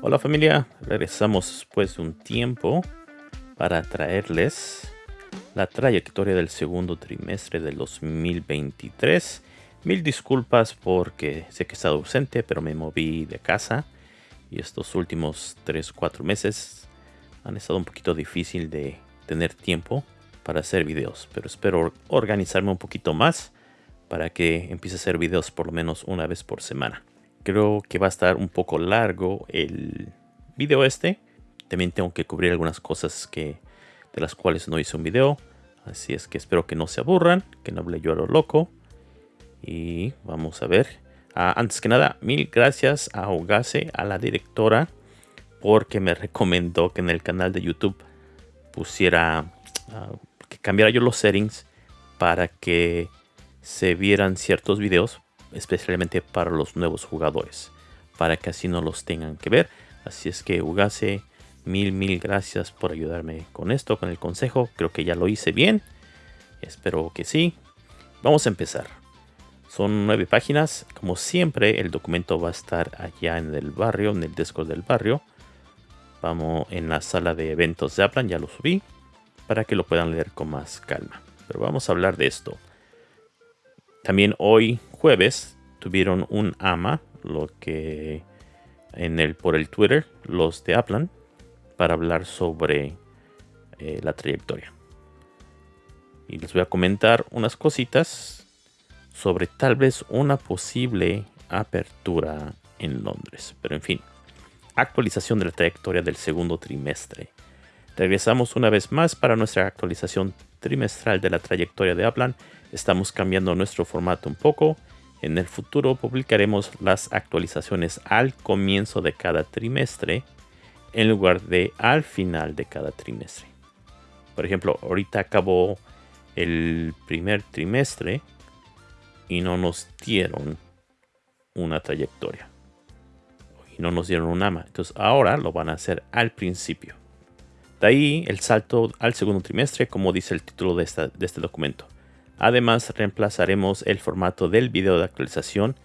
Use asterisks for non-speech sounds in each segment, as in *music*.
Hola familia, regresamos después de un tiempo para traerles la trayectoria del segundo trimestre del 2023. Mil disculpas porque sé que he estado ausente, pero me moví de casa y estos últimos 3-4 meses han estado un poquito difícil de tener tiempo para hacer videos, pero espero organizarme un poquito más para que empiece a hacer videos por lo menos una vez por semana. Creo que va a estar un poco largo el video este. También tengo que cubrir algunas cosas que, de las cuales no hice un video. Así es que espero que no se aburran, que no hable yo a lo loco. Y vamos a ver. Ah, antes que nada, mil gracias a Ogase, a la directora, porque me recomendó que en el canal de YouTube pusiera, ah, que cambiara yo los settings para que se vieran ciertos videos especialmente para los nuevos jugadores, para que así no los tengan que ver. Así es que Ugase, mil, mil gracias por ayudarme con esto, con el consejo. Creo que ya lo hice bien. Espero que sí. Vamos a empezar. Son nueve páginas. Como siempre, el documento va a estar allá en el barrio, en el Discord del barrio. Vamos en la sala de eventos de Aplan, ya lo subí, para que lo puedan leer con más calma. Pero vamos a hablar de esto. También hoy jueves tuvieron un AMA, lo que en el, por el Twitter, los de Aplan, para hablar sobre eh, la trayectoria. Y les voy a comentar unas cositas sobre tal vez una posible apertura en Londres. Pero en fin, actualización de la trayectoria del segundo trimestre. Regresamos una vez más para nuestra actualización trimestral de la trayectoria de Aplan. Estamos cambiando nuestro formato un poco en el futuro publicaremos las actualizaciones al comienzo de cada trimestre en lugar de al final de cada trimestre. Por ejemplo, ahorita acabó el primer trimestre y no nos dieron una trayectoria. Y no nos dieron un AMA. Entonces ahora lo van a hacer al principio. De ahí el salto al segundo trimestre, como dice el título de, de este documento. Además, reemplazaremos el formato del video de actualización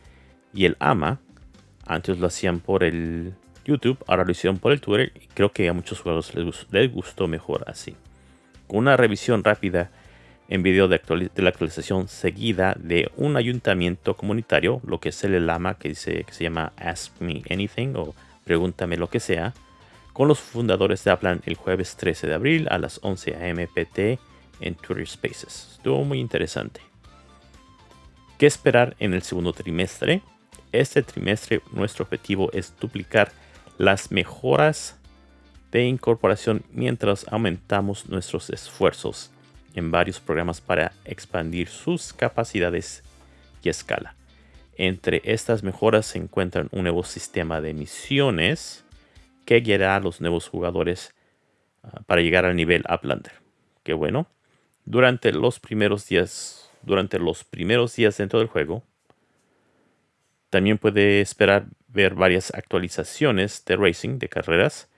y el AMA. Antes lo hacían por el YouTube, ahora lo hicieron por el Twitter y creo que a muchos jugadores les, gustó mejor así. Con una revisión rápida en video de, la actualización seguida de un ayuntamiento comunitario, lo que es el AMA que, dice, que se llama Ask Me Anything o Pregúntame lo que sea, con los fundadores de Aplan el jueves 13 de abril a las 11 am PT en Twitter Spaces. Estuvo muy interesante. ¿Qué esperar en el segundo trimestre? Este trimestre nuestro objetivo es duplicar las mejoras de incorporación mientras aumentamos nuestros esfuerzos en varios programas para expandir sus capacidades y escala. Entre estas mejoras se encuentran un nuevo sistema de misiones que guiará a los nuevos jugadores ah, para llegar al nivel Uplander. Qué bueno durante los primeros días, durante los primeros días dentro del juego. También puede esperar ver varias actualizaciones de racing, de carreras,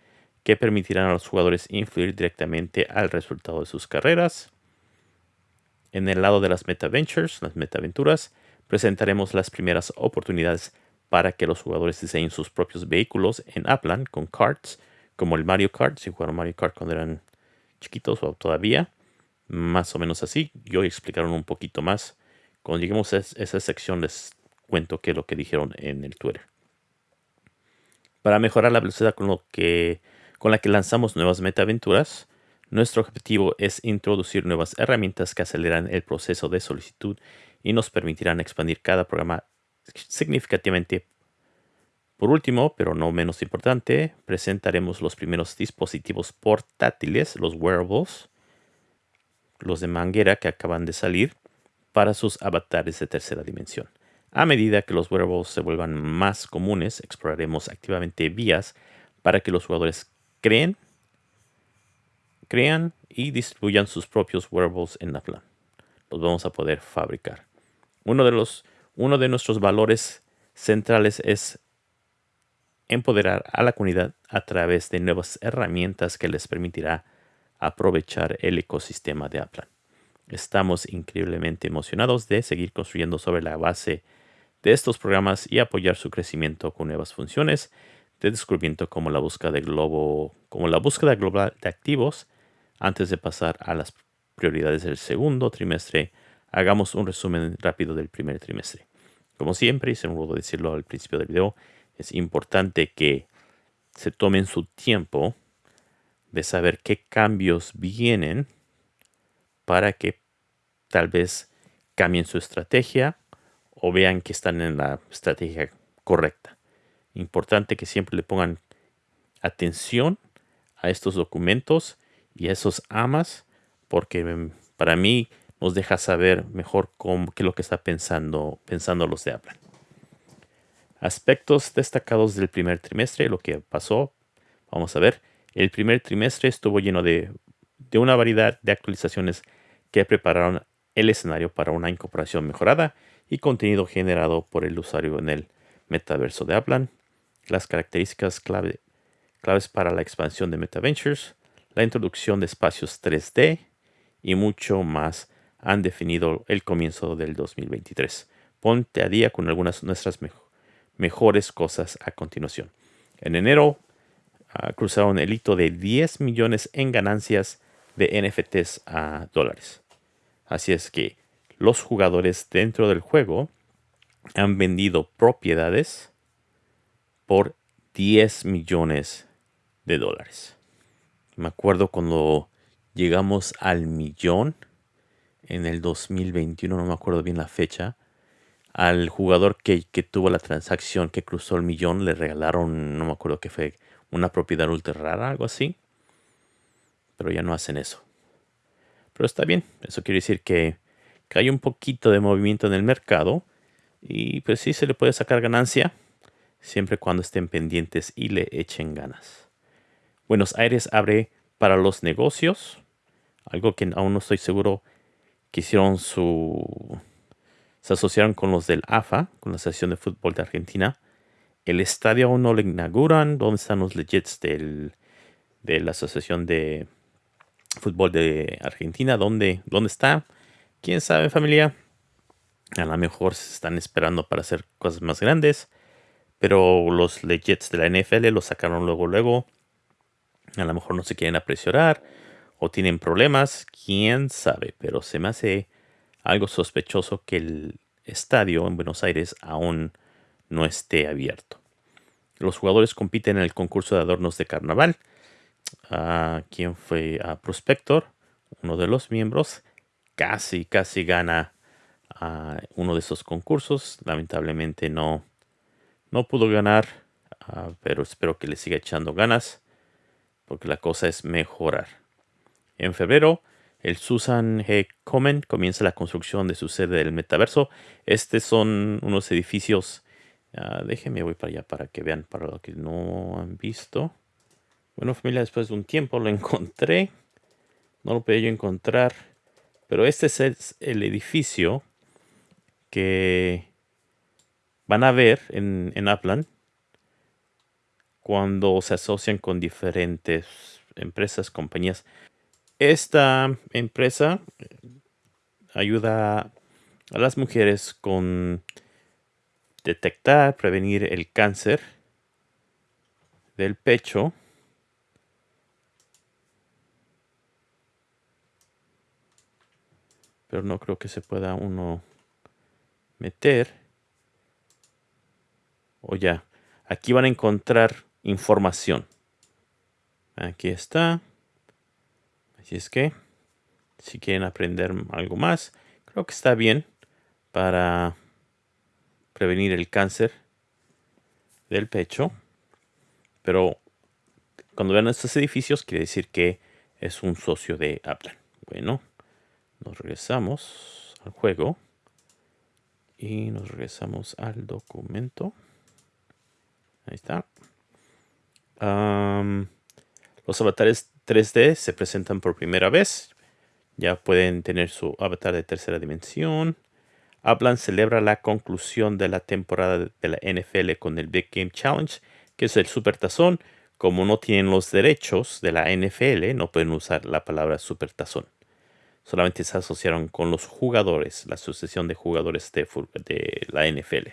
que permitirán a los jugadores influir directamente al resultado de sus carreras. En el lado de las Meta Ventures, las Metaventuras, presentaremos las primeras oportunidades para que los jugadores diseñen sus propios vehículos en Upland con karts, como el Mario Kart, si jugaron Mario Kart cuando eran chiquitos o todavía más o menos así. Y hoy explicaron un poquito más. Cuando lleguemos a esa sección les cuento qué es lo que dijeron en el Twitter. Para mejorar la velocidad con, lo que, con la que lanzamos nuevas metaventuras, nuestro objetivo es introducir nuevas herramientas que aceleran el proceso de solicitud y nos permitirán expandir cada programa significativamente. Por último, pero no menos importante, presentaremos los primeros dispositivos portátiles, los wearables, los de manguera que acaban de salir, para sus avatares de tercera dimensión. A medida que los wearables se vuelvan más comunes, exploraremos activamente vías para que los jugadores creen, crean y distribuyan sus propios wearables en la plan. Los vamos a poder fabricar. Uno de, los, uno de nuestros valores centrales es empoderar a la comunidad a través de nuevas herramientas que les permitirá aprovechar el ecosistema de Aplan. Estamos increíblemente emocionados de seguir construyendo sobre la base de estos programas y apoyar su crecimiento con nuevas funciones de descubrimiento como la búsqueda de globo, como la búsqueda global de activos. Antes de pasar a las prioridades del segundo trimestre, hagamos un resumen rápido del primer trimestre. Como siempre, y se me decirlo al principio del video, es importante que se tomen su tiempo de saber qué cambios vienen para que tal vez cambien su estrategia o vean que están en la estrategia correcta. Importante que siempre le pongan atención a estos documentos y esos amas porque para mí nos deja saber mejor qué es lo que está pensando, pensando los de Apple. Aspectos destacados del primer trimestre, lo que pasó, vamos a ver. El primer trimestre estuvo lleno de, de una variedad de actualizaciones que prepararon el escenario para una incorporación mejorada y contenido generado por el usuario en el metaverso de Aplan, las características clave, claves para la expansión de MetaVentures, la introducción de espacios 3D y mucho más han definido el comienzo del 2023. Ponte a día con algunas de nuestras mejores cosas a continuación. En enero uh, cruzaron el hito de 10 millones en ganancias de NFTs a dólares. Así es que los jugadores dentro del juego han vendido propiedades por 10 millones de dólares. Me acuerdo cuando llegamos al millón en el 2021, no me acuerdo bien la fecha, al jugador que, tuvo la transacción que cruzó el millón le regalaron, no me acuerdo qué fue, una propiedad ultra rara, algo así. Pero ya no hacen eso. Pero está bien, eso quiere decir que, que hay un poquito de movimiento en el mercado y pues sí se le puede sacar ganancia siempre cuando estén pendientes y le echen ganas. Buenos Aires abre para los negocios, algo que aún no estoy seguro que hicieron su... se asociaron con los del AFA, con la Asociación de Fútbol de Argentina. El estadio aún no lo inauguran. ¿Dónde están los legits del, de la Asociación de Fútbol de Argentina? ¿Dónde, ¿Dónde está? ¿Quién sabe familia? A lo mejor se están esperando para hacer cosas más grandes. Pero los legits de la NFL los sacaron luego, luego. A lo mejor no se quieren apresurar o tienen problemas, quién sabe, pero se me hace algo sospechoso que el estadio en Buenos Aires aún no esté abierto. Los jugadores compiten en el concurso de adornos de carnaval. Uh, ¿Quién fue? a Prospector, uno de los miembros, casi, casi gana uno de esos concursos. Lamentablemente no, no pudo ganar, pero espero que le siga echando ganas, porque la cosa es mejorar. En febrero, el Susan G. Komen comienza la construcción de su sede del metaverso. Estos son unos edificios. Uh, déjenme voy para allá para que vean para lo que no han visto. Bueno, familia, después de un tiempo lo *laughs* encontré. No lo pude yo encontrar. Pero este es el edificio que van a ver en, en cuando se asocian con diferentes empresas, compañías. Esta empresa ayuda a las mujeres con detectar, prevenir el cáncer del pecho. Pero no creo que se pueda uno meter. O ya, aquí van a encontrar información. Aquí está. Así es que, si quieren aprender algo más, creo que está bien para prevenir el cáncer del pecho. Pero cuando vean estos edificios, quiere decir que es un socio de Apple. Bueno, nos regresamos al juego y nos regresamos al documento. Ahí está. Los avatares 3D se presentan por primera vez. Ya pueden tener su avatar de tercera dimensión. Hablan celebra la conclusión de la temporada de la NFL con el Big Game Challenge, que es el super tazón, como no tienen los derechos de la NFL, no pueden usar la palabra supertazón. Solamente se asociaron con los jugadores, la asociación de jugadores de la NFL.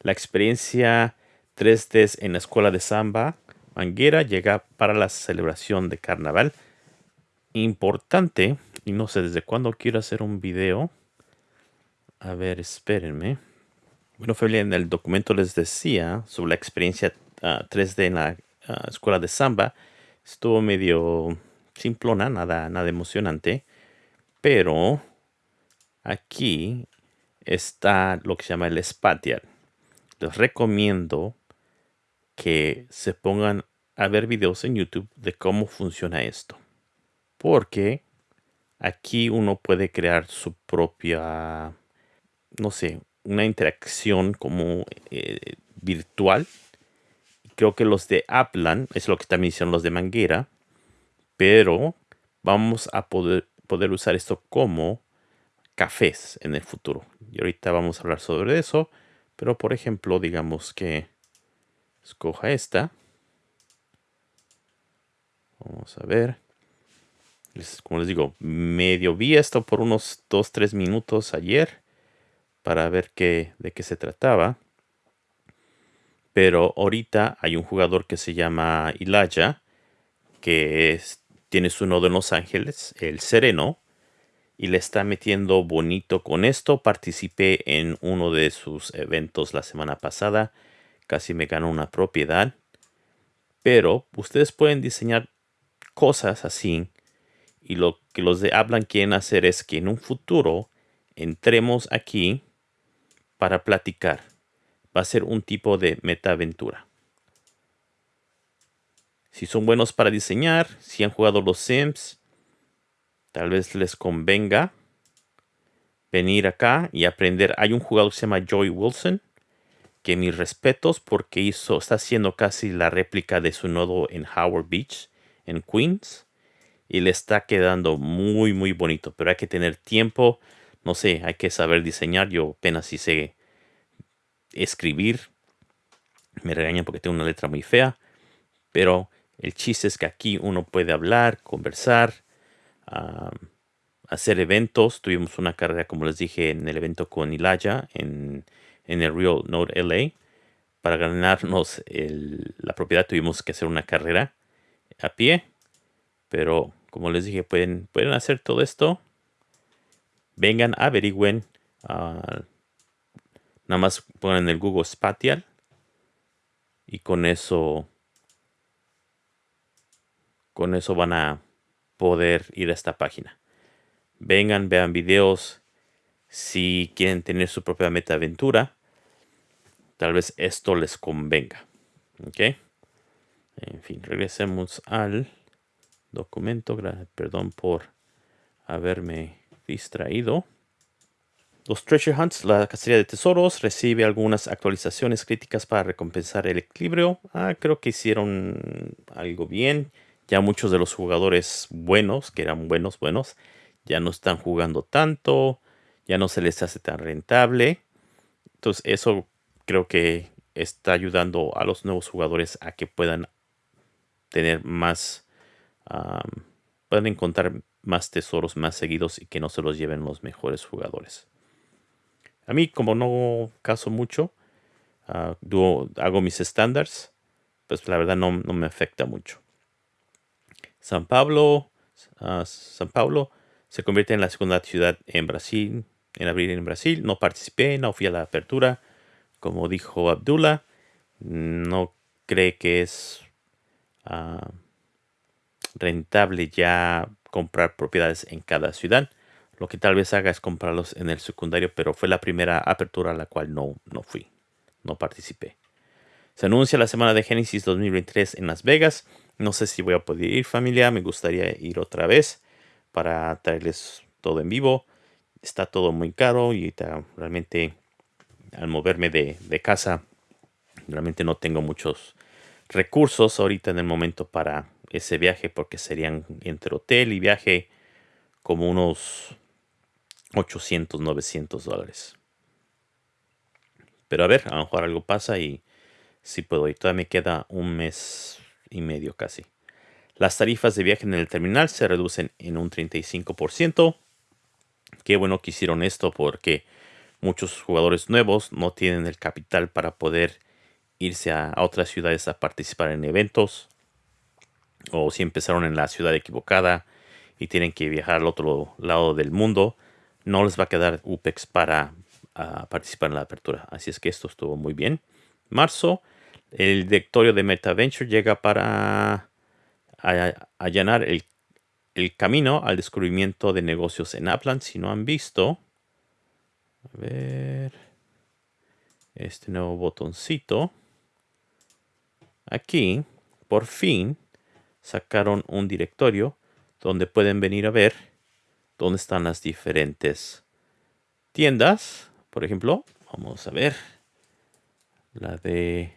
La experiencia 3D en la escuela de samba Manguera llega para la celebración de carnaval. Importante, y no sé desde cuándo quiero hacer un video. A ver, espérenme. Bueno, familia, en el documento les decía sobre la experiencia 3D ah, en la ah, escuela de samba. Estuvo medio simplona, nada, nada emocionante. Pero aquí está lo que se llama el spatial. Les recomiendo que se pongan a ver videos en YouTube de cómo funciona esto. Porque aquí uno puede crear su propia, no sé, una interacción como eh, virtual. Creo que los de Aplan, es lo que también hicieron los de Manguera, pero vamos a poder, poder usar esto como cafés en el futuro. Y ahorita vamos a hablar sobre eso, pero por ejemplo, digamos que escoja esta. Vamos a ver. como les digo, medio vi esto por unos 2-3 minutos ayer para ver qué, de qué se trataba. Pero ahorita hay un jugador que se llama Ilaya, que tiene su nodo en Los Ángeles, el Sereno, y le está metiendo bonito con esto. Participé en uno de sus eventos la semana pasada casi me ganó una propiedad. Pero ustedes pueden diseñar cosas así. Y lo que los de Hablan quieren hacer es que en un futuro entremos aquí para platicar. Va a ser un tipo de metaventura. Si son buenos para diseñar, si han jugado los Sims, tal vez les convenga venir acá y aprender. Hay un jugador que se llama Joy Wilson que mis respetos porque hizo, está haciendo casi la réplica de su nodo en Howard Beach, en Queens. Y le está quedando muy, muy bonito. Pero hay que tener tiempo. No sé, hay que saber diseñar. Yo apenas sí sé escribir. Me regañan porque tengo una letra muy fea. Pero el chiste es que aquí uno puede hablar, conversar, hacer eventos. Tuvimos una carrera, como les dije, en el evento con Ilaya en en el Real Node LA. Para ganarnos la propiedad tuvimos que hacer una carrera a pie. Pero como les dije, pueden, pueden hacer todo esto. Vengan, averigüen. Uh, nada más pongan el Google Spatial. Y con eso, con eso van a poder ir a esta página. Vengan, vean videos. Si quieren tener su propia meta aventura tal vez esto les convenga. ¿Ok? En fin, regresemos al documento. Perdón por haberme distraído. Los Treasure Hunts, la cacería de tesoros, recibe algunas actualizaciones críticas para recompensar el equilibrio. Ah, creo que hicieron algo bien. Ya muchos de los jugadores buenos, que eran buenos, buenos, ya no están jugando tanto. Ya no se les hace tan rentable. Entonces eso creo que está ayudando a los nuevos jugadores a que puedan tener más, puedan encontrar más tesoros más seguidos y que no se los lleven los mejores jugadores. A mí, como no caso mucho, ah, hago mis estándares, pues la verdad no, me afecta mucho. San Pablo, ah, San Pablo se convierte en la segunda ciudad en Brasil, en abril en Brasil. No participé, no fui a la apertura como dijo Abdullah, no cree que es ah, rentable ya comprar propiedades en cada ciudad. Lo que tal vez haga es comprarlos en el secundario, pero fue la primera apertura a la cual no, no fui, no participé. Se anuncia la semana de Génesis 2023 en Las Vegas. No sé si voy a poder ir familia, me gustaría ir otra vez para traerles todo en vivo. Está todo muy caro y realmente al moverme de, casa, realmente no tengo muchos recursos ahorita en el momento para ese viaje porque serían entre hotel y viaje como unos 800, 900 dólares. Pero a ver, a lo mejor algo pasa y sí puedo ir. Todavía me queda un mes y medio casi. Las tarifas de viaje en el terminal se reducen en un 35%. Qué bueno que hicieron esto porque muchos jugadores nuevos no tienen el capital para poder irse a, otras ciudades a participar en eventos. O si empezaron en la ciudad equivocada y tienen que viajar al otro lado del mundo, no les va a quedar UPEX para participar en la apertura. Así es que esto estuvo muy bien. Marzo, el directorio de MetaVenture llega para allanar el, el, camino al descubrimiento de negocios en Upland. Si no han visto, a ver, este nuevo botoncito. Aquí, por fin, sacaron un directorio donde pueden venir a ver dónde están las diferentes tiendas. Por ejemplo, vamos a ver la de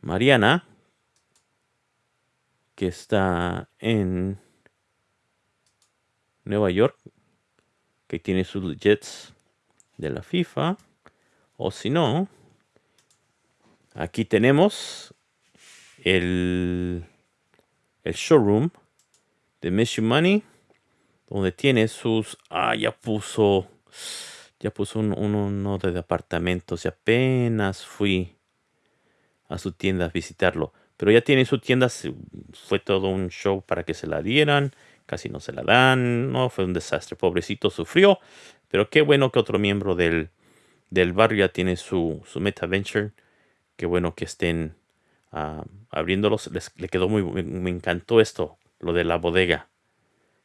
Mariana que está en Nueva York, que tiene sus jets de la FIFA. O si no, aquí tenemos el, el showroom de Miss Money, donde tiene sus... Ah, ya puso... Ya puso un, uno de apartamentos y apenas fui a su tienda a visitarlo. Pero ya tiene su tienda, fue todo un show para que se la dieran, casi no se la dan, no, fue un desastre, pobrecito sufrió, pero qué bueno que otro miembro del, del barrio ya tiene su, su Meta Venture, qué bueno que estén uh, abriéndolos, Les, le quedó muy, me, encantó esto, lo de la bodega,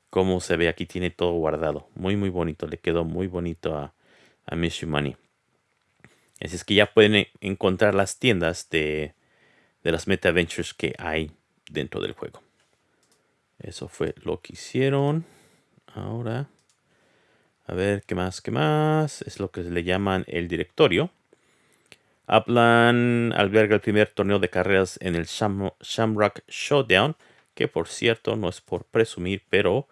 cómo se ve aquí, tiene todo guardado, muy muy bonito, le quedó muy bonito a, a Miss Money. Así es que ya pueden encontrar las tiendas de, de las meta ventures que hay dentro del juego. Eso fue lo que hicieron. Ahora, a ver qué más, qué más. Es lo que le llaman el directorio. Upland alberga el primer torneo de carreras en el Shamrock Showdown, que por cierto no es por presumir, pero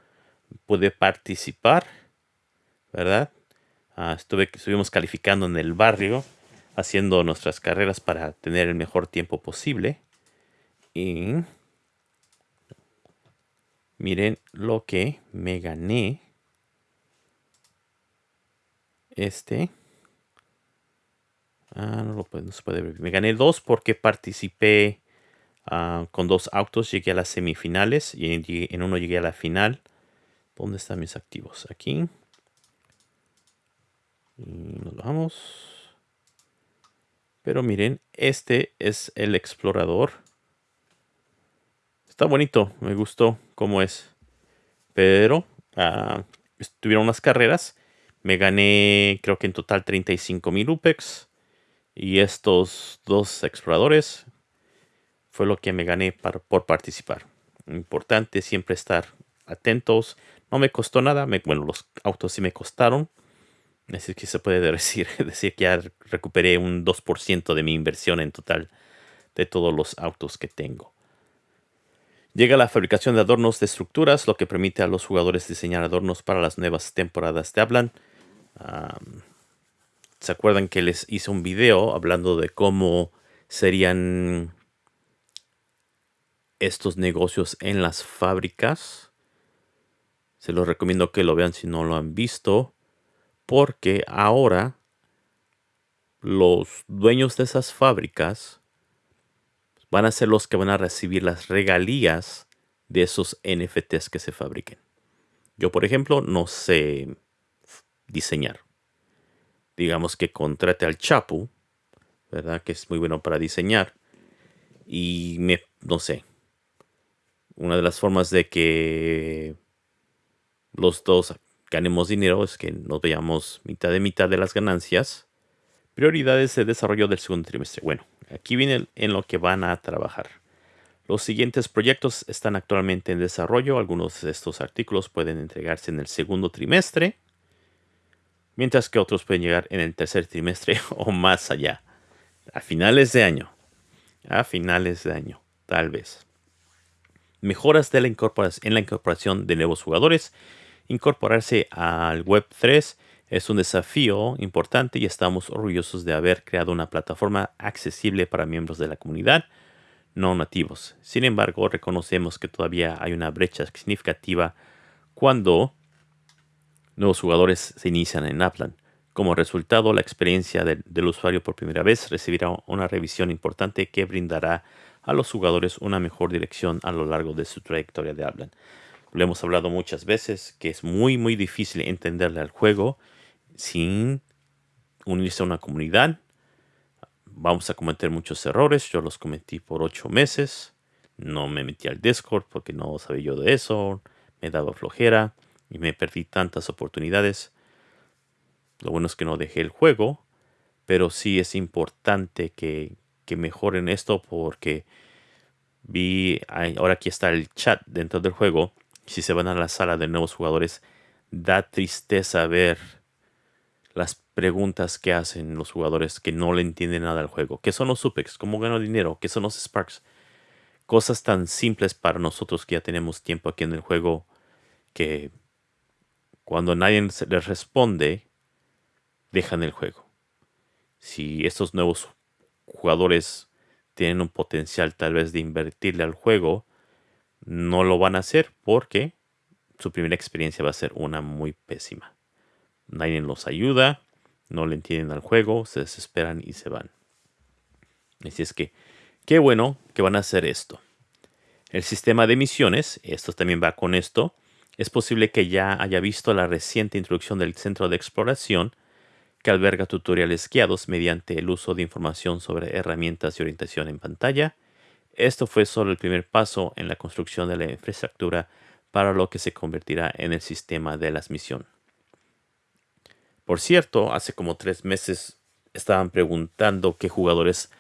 pude participar, ¿verdad? Ah, estuve, estuvimos calificando en el barrio haciendo nuestras carreras para tener el mejor tiempo posible. Y miren lo que me gané. Este. Ah, no, lo puede, no se puede ver. Me gané dos porque participé uh, con dos autos. Llegué a las semifinales y en, en uno llegué a la final. ¿Dónde están mis activos? Aquí. Y nos vamos. Pero miren, este es el explorador. Está bonito, me gustó cómo es. Pero uh, estuvieron unas carreras. Me gané, creo que en total 35 mil UPEX. Y estos dos exploradores fue lo que me gané por participar. Importante siempre estar atentos. No me costó nada. bueno, los autos sí me costaron. Así que se puede *laughs* decir, decir que ya recuperé un 2% de mi inversión en total de todos los autos que tengo. Llega la fabricación de adornos de estructuras, lo que permite a los jugadores diseñar adornos para las nuevas temporadas de Hablan. ¿Se acuerdan que les hice un video hablando de cómo serían estos negocios en las fábricas? Se los recomiendo que lo vean si no lo han visto porque ahora los dueños de esas fábricas van a ser los que van a recibir las regalías de esos NFTs que se fabriquen. Yo, por ejemplo, no sé diseñar. Digamos que contrate al Chapu, ¿verdad? Que es muy bueno para diseñar. Y me, no sé. Una de las formas de que los dos ganemos dinero es que nos veamos mitad de mitad de las ganancias. Prioridades de desarrollo del segundo trimestre. Bueno, aquí viene en lo que van a trabajar. Los siguientes proyectos están actualmente en desarrollo. Algunos de estos artículos pueden entregarse en el segundo trimestre, mientras que otros pueden llegar en el tercer trimestre *laughs* o más allá, a finales de año. A finales de año, tal vez. Mejoras de la en la incorporación de nuevos jugadores incorporarse al Web 3 Es un desafío importante y estamos orgullosos de haber creado una plataforma accesible para miembros de la comunidad no nativos. Sin embargo, reconocemos que todavía hay una brecha significativa cuando nuevos jugadores se inician en Aplan. Como resultado, la experiencia del usuario por primera vez recibirá una revisión importante que brindará a los jugadores una mejor dirección a lo largo de su trayectoria de Aplan. Lo hemos hablado muchas veces que es muy muy difícil entenderle al juego sin unirse a una comunidad. Vamos a cometer muchos errores. Yo los cometí por ocho meses. No me metí al Discord porque no sabía yo de eso. Me daba flojera y me perdí tantas oportunidades. Lo bueno es que no dejé el juego, pero sí es importante que, que mejoren esto porque vi, ahora aquí está el chat dentro del juego. Si se van a la sala de nuevos jugadores, da tristeza ver las preguntas que hacen los jugadores que no le entienden nada al juego. ¿Qué son los supex? ¿Cómo gano dinero? ¿Qué son los sparks? Cosas tan simples para nosotros que ya tenemos tiempo aquí en el juego que cuando nadie les responde, dejan el juego. Si estos nuevos jugadores tienen un potencial tal vez de invertirle al juego, no lo van a hacer porque su primera experiencia va a ser una muy pésima. Nadie los ayuda, no le entienden al juego, se desesperan y se van. Así es que, qué bueno que van a hacer esto. El sistema de misiones, esto también va con esto, es posible que ya haya visto la reciente introducción del centro de exploración que alberga tutoriales guiados mediante el uso de información sobre herramientas y orientación en pantalla. Esto fue solo el primer paso en la construcción de la infraestructura para lo que se convertirá en el sistema de las misiones. Por cierto, hace como tres meses estaban preguntando qué jugadores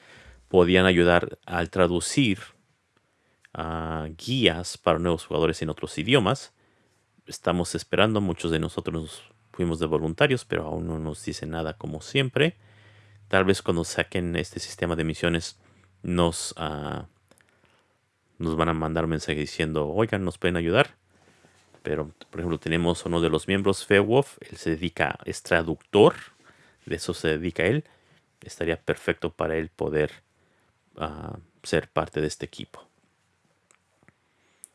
podían ayudar al traducir ah, guías para nuevos jugadores en otros idiomas estamos esperando. Muchos de nosotros fuimos de voluntarios, pero aún no nos dicen nada como siempre. Tal vez cuando saquen este sistema de misiones nos, uh, nos van a mandar un mensaje diciendo, oigan, nos pueden ayudar. Pero, por ejemplo, tenemos uno de los miembros, Feowolf, él se dedica, es traductor, de eso se dedica él. Estaría perfecto para él poder uh, ser parte de este equipo.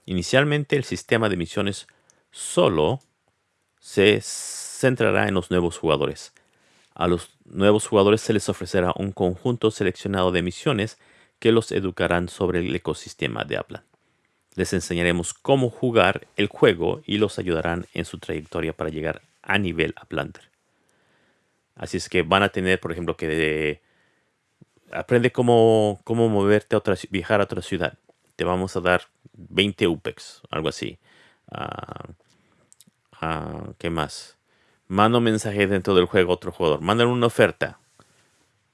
Inicialmente el sistema de misiones solo se centrará en los nuevos jugadores. A los nuevos jugadores se les ofrecerá un conjunto seleccionado de misiones que los educarán sobre el ecosistema de Aplan. Les enseñaremos cómo jugar el juego y los ayudarán en su trayectoria para llegar a nivel Aplanter. Así es que van a tener, por ejemplo, que aprende cómo, cómo moverte a otra, viajar a otra ciudad. Te vamos a dar 20 UPEX, algo así. Ah, ah, ¿Qué más? Mando mensaje dentro del juego a otro jugador. Mandan una oferta.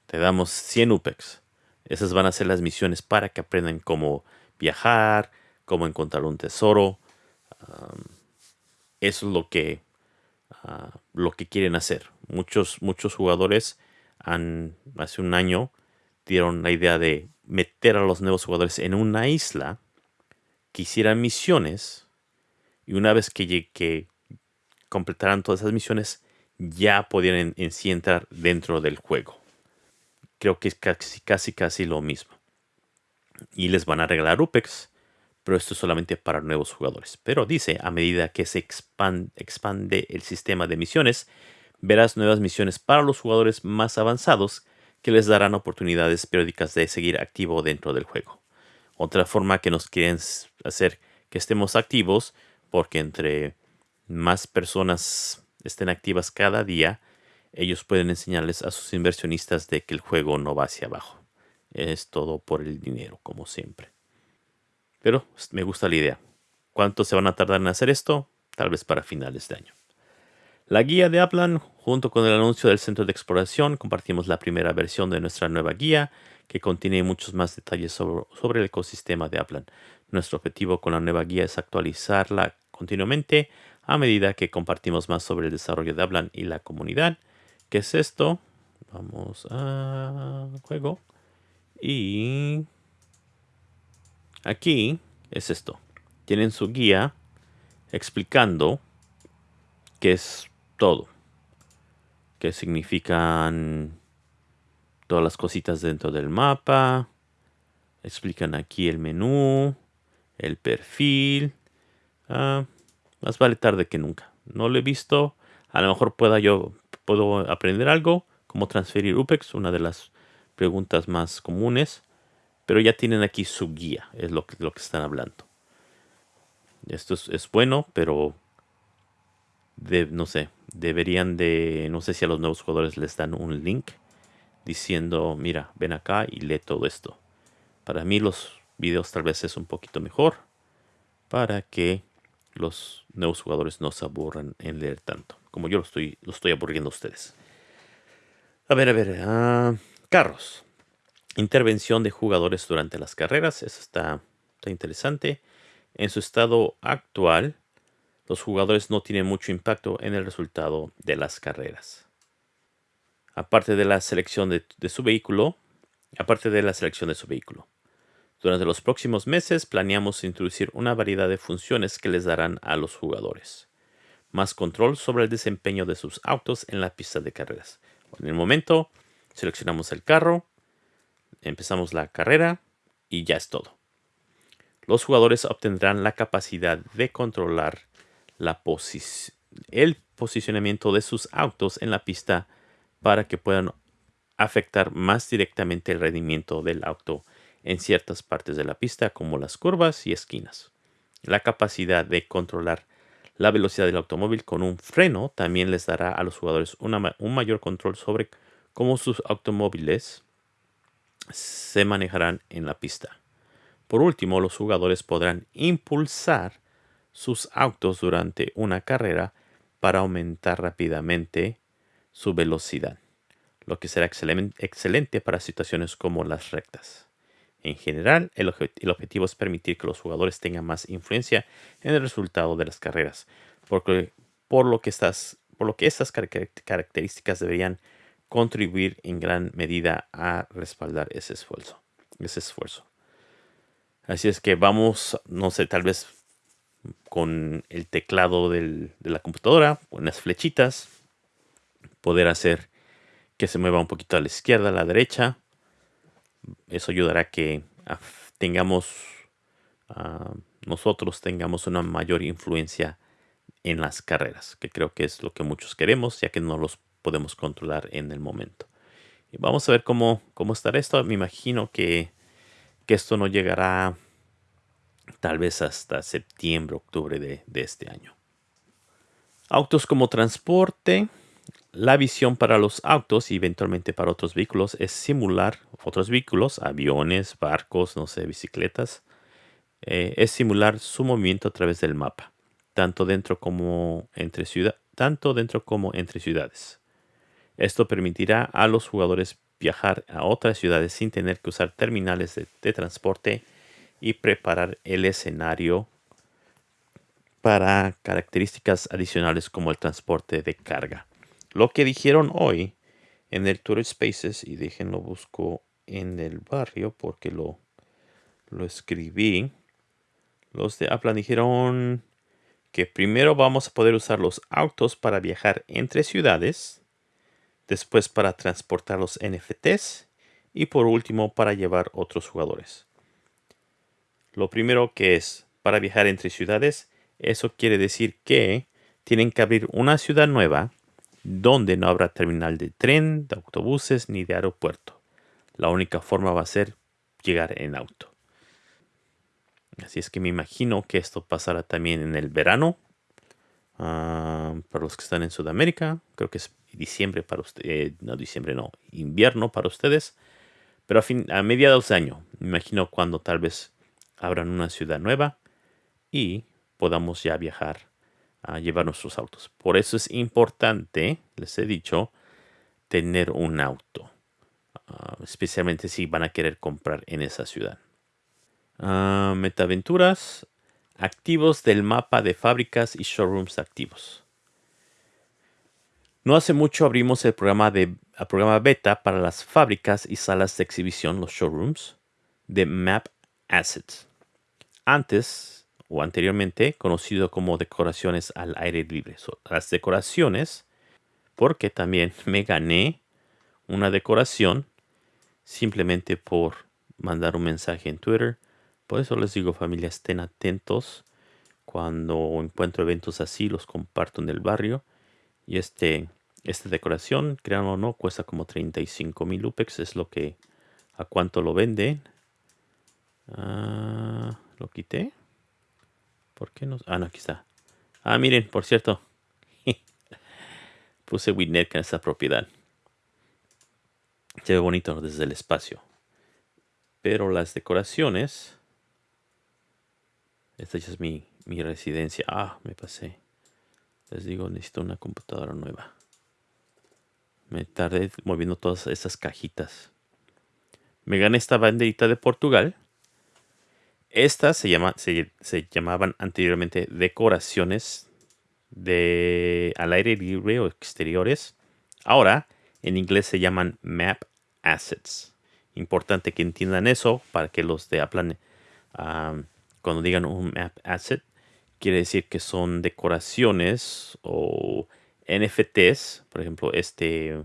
Te damos 100 UPEX. Esas van a ser las misiones para que aprendan cómo viajar, cómo encontrar un tesoro. eso es lo que, ah, lo que quieren hacer. Muchos, muchos jugadores hace un año dieron la idea de meter a los nuevos jugadores en una isla que hicieran misiones y una vez que, que completaran todas esas misiones, ya podían en, sí entrar dentro del juego. Creo que es casi, casi, casi lo mismo. Y les van a regalar UPEX, pero esto es solamente para nuevos jugadores. Pero dice, a medida que se expande, expande el sistema de misiones, verás nuevas misiones para los jugadores más avanzados que les darán oportunidades periódicas de seguir activo dentro del juego. Otra forma que nos quieren hacer que estemos activos porque entre más personas estén activas cada día, ellos pueden enseñarles a sus inversionistas de que el juego no va hacia abajo. Es todo por el dinero, como siempre. Pero me gusta la idea. ¿Cuánto se van a tardar en hacer esto? Tal vez para finales de año. La guía de Aplan, junto con el anuncio del centro de exploración, compartimos la primera versión de nuestra nueva guía, que contiene muchos más detalles sobre, sobre el ecosistema de Aplan. Nuestro objetivo con la nueva guía es actualizarla continuamente a medida que compartimos más sobre el desarrollo de Hablan y la comunidad. ¿Qué es esto? Vamos a juego. Y aquí es esto. Tienen su guía explicando qué es todo. que significan todas las cositas dentro del mapa. Explican aquí el menú, el perfil. Ah, más vale tarde que nunca. No lo he visto. A lo mejor pueda yo puedo aprender algo, como transferir UPEX, una de las preguntas más comunes. Pero ya tienen aquí su guía, es lo que, lo que están hablando. Esto es, bueno, pero no sé, deberían de, no sé si a los nuevos jugadores les dan un link diciendo, mira, ven acá y lee todo esto. Para mí los videos tal vez es un poquito mejor para que los nuevos jugadores no se aburran en leer tanto, como yo lo estoy, estoy aburriendo a ustedes. A ver, a ver, ah, carros. Intervención de jugadores durante las carreras, eso está, interesante. En su estado actual, los jugadores no tienen mucho impacto en el resultado de las carreras. Aparte de la selección de, su vehículo, aparte de la selección de su vehículo. Durante los próximos meses planeamos introducir una variedad de funciones que les darán a los jugadores. Más control sobre el desempeño de sus autos en la pista de carreras. En el momento, seleccionamos el carro, empezamos la carrera y ya es todo. Los jugadores obtendrán la capacidad de controlar el posicionamiento de sus autos en la pista para que puedan afectar más directamente el rendimiento del auto en ciertas partes de la pista como las curvas y esquinas. La capacidad de controlar la velocidad del automóvil con un freno también les dará a los jugadores un mayor control sobre cómo sus automóviles se manejarán en la pista. Por último, los jugadores podrán impulsar sus autos durante una carrera para aumentar rápidamente su velocidad, lo que será excelente para situaciones como las rectas. En general, el, objetivo es permitir que los jugadores tengan más influencia en el resultado de las carreras, porque, por, lo que estas, por lo que estas características deberían contribuir en gran medida a respaldar ese esfuerzo. Ese esfuerzo. Así es que vamos, no sé, tal vez con el teclado de la computadora, con las flechitas, poder hacer que se mueva un poquito a la izquierda, a la derecha. Eso ayudará a que tengamos, nosotros tengamos una mayor influencia en las carreras, que creo que es lo que muchos queremos, ya que no los podemos controlar en el momento. Y vamos a ver cómo, cómo estará esto. Me imagino que, que esto no llegará tal vez hasta septiembre, octubre de, este año. Autos como transporte. La visión para los autos y eventualmente para otros vehículos es simular otros vehículos, aviones, barcos, no sé, bicicletas. Eh, es simular su movimiento a través del mapa, tanto dentro como entre ciudad, tanto dentro como entre ciudades. Esto permitirá a los jugadores viajar a otras ciudades sin tener que usar terminales de transporte y preparar el escenario para características adicionales como el transporte de carga. Lo que dijeron hoy en el Tour Spaces, y déjenlo busco en el barrio porque lo, lo escribí. Los de Apple dijeron que primero vamos a poder usar los autos para viajar entre ciudades, después para transportar los NFTs y por último para llevar otros jugadores. Lo primero que es para viajar entre ciudades, eso quiere decir que tienen que abrir una ciudad nueva donde no habrá terminal de tren, de autobuses ni de aeropuerto. La única forma va a ser llegar en auto. Así es que me imagino que esto pasará también en el verano. Ah, para los que están en Sudamérica, creo que es diciembre para ustedes, eh, no diciembre, no, invierno para ustedes. Pero a, fin, a mediados de año, me imagino cuando tal vez abran una ciudad nueva y podamos ya viajar a llevar nuestros autos. Por eso es importante, les he dicho, tener un auto, ah, especialmente si van a querer comprar en esa ciudad. Uh, metaventuras, activos del mapa de fábricas y showrooms activos. No hace mucho abrimos el programa, de, el programa beta para las fábricas y salas de exhibición, los showrooms, de Map Assets antes o anteriormente conocido como decoraciones al aire libre. las decoraciones porque también *laughs* me gané una decoración simplemente por mandar un mensaje en Twitter. Por eso les digo familia, estén atentos. Cuando encuentro eventos así, los comparto en el barrio. Y este, esta decoración, crean o no, cuesta como 35 mil UPEX. Es lo que, a cuánto lo venden. Ah, lo quité. ¿Por qué no? Ah, no, aquí está. Ah, miren, por cierto. *laughs* Puse Winnet en esta propiedad. Se ve bonito desde el espacio. Pero las decoraciones... Esta ya es mi, mi residencia. Ah, me pasé. Les digo, necesito una computadora nueva. Me tardé moviendo todas estas cajitas. Me gané esta banderita de Portugal. Estas se, llama, se, se llamaban anteriormente decoraciones de al aire libre o exteriores. Ahora, en inglés se llaman map assets. Importante que entiendan eso para que los de Apple, cuando digan un map asset, quiere decir que son decoraciones o NFTs, por ejemplo, este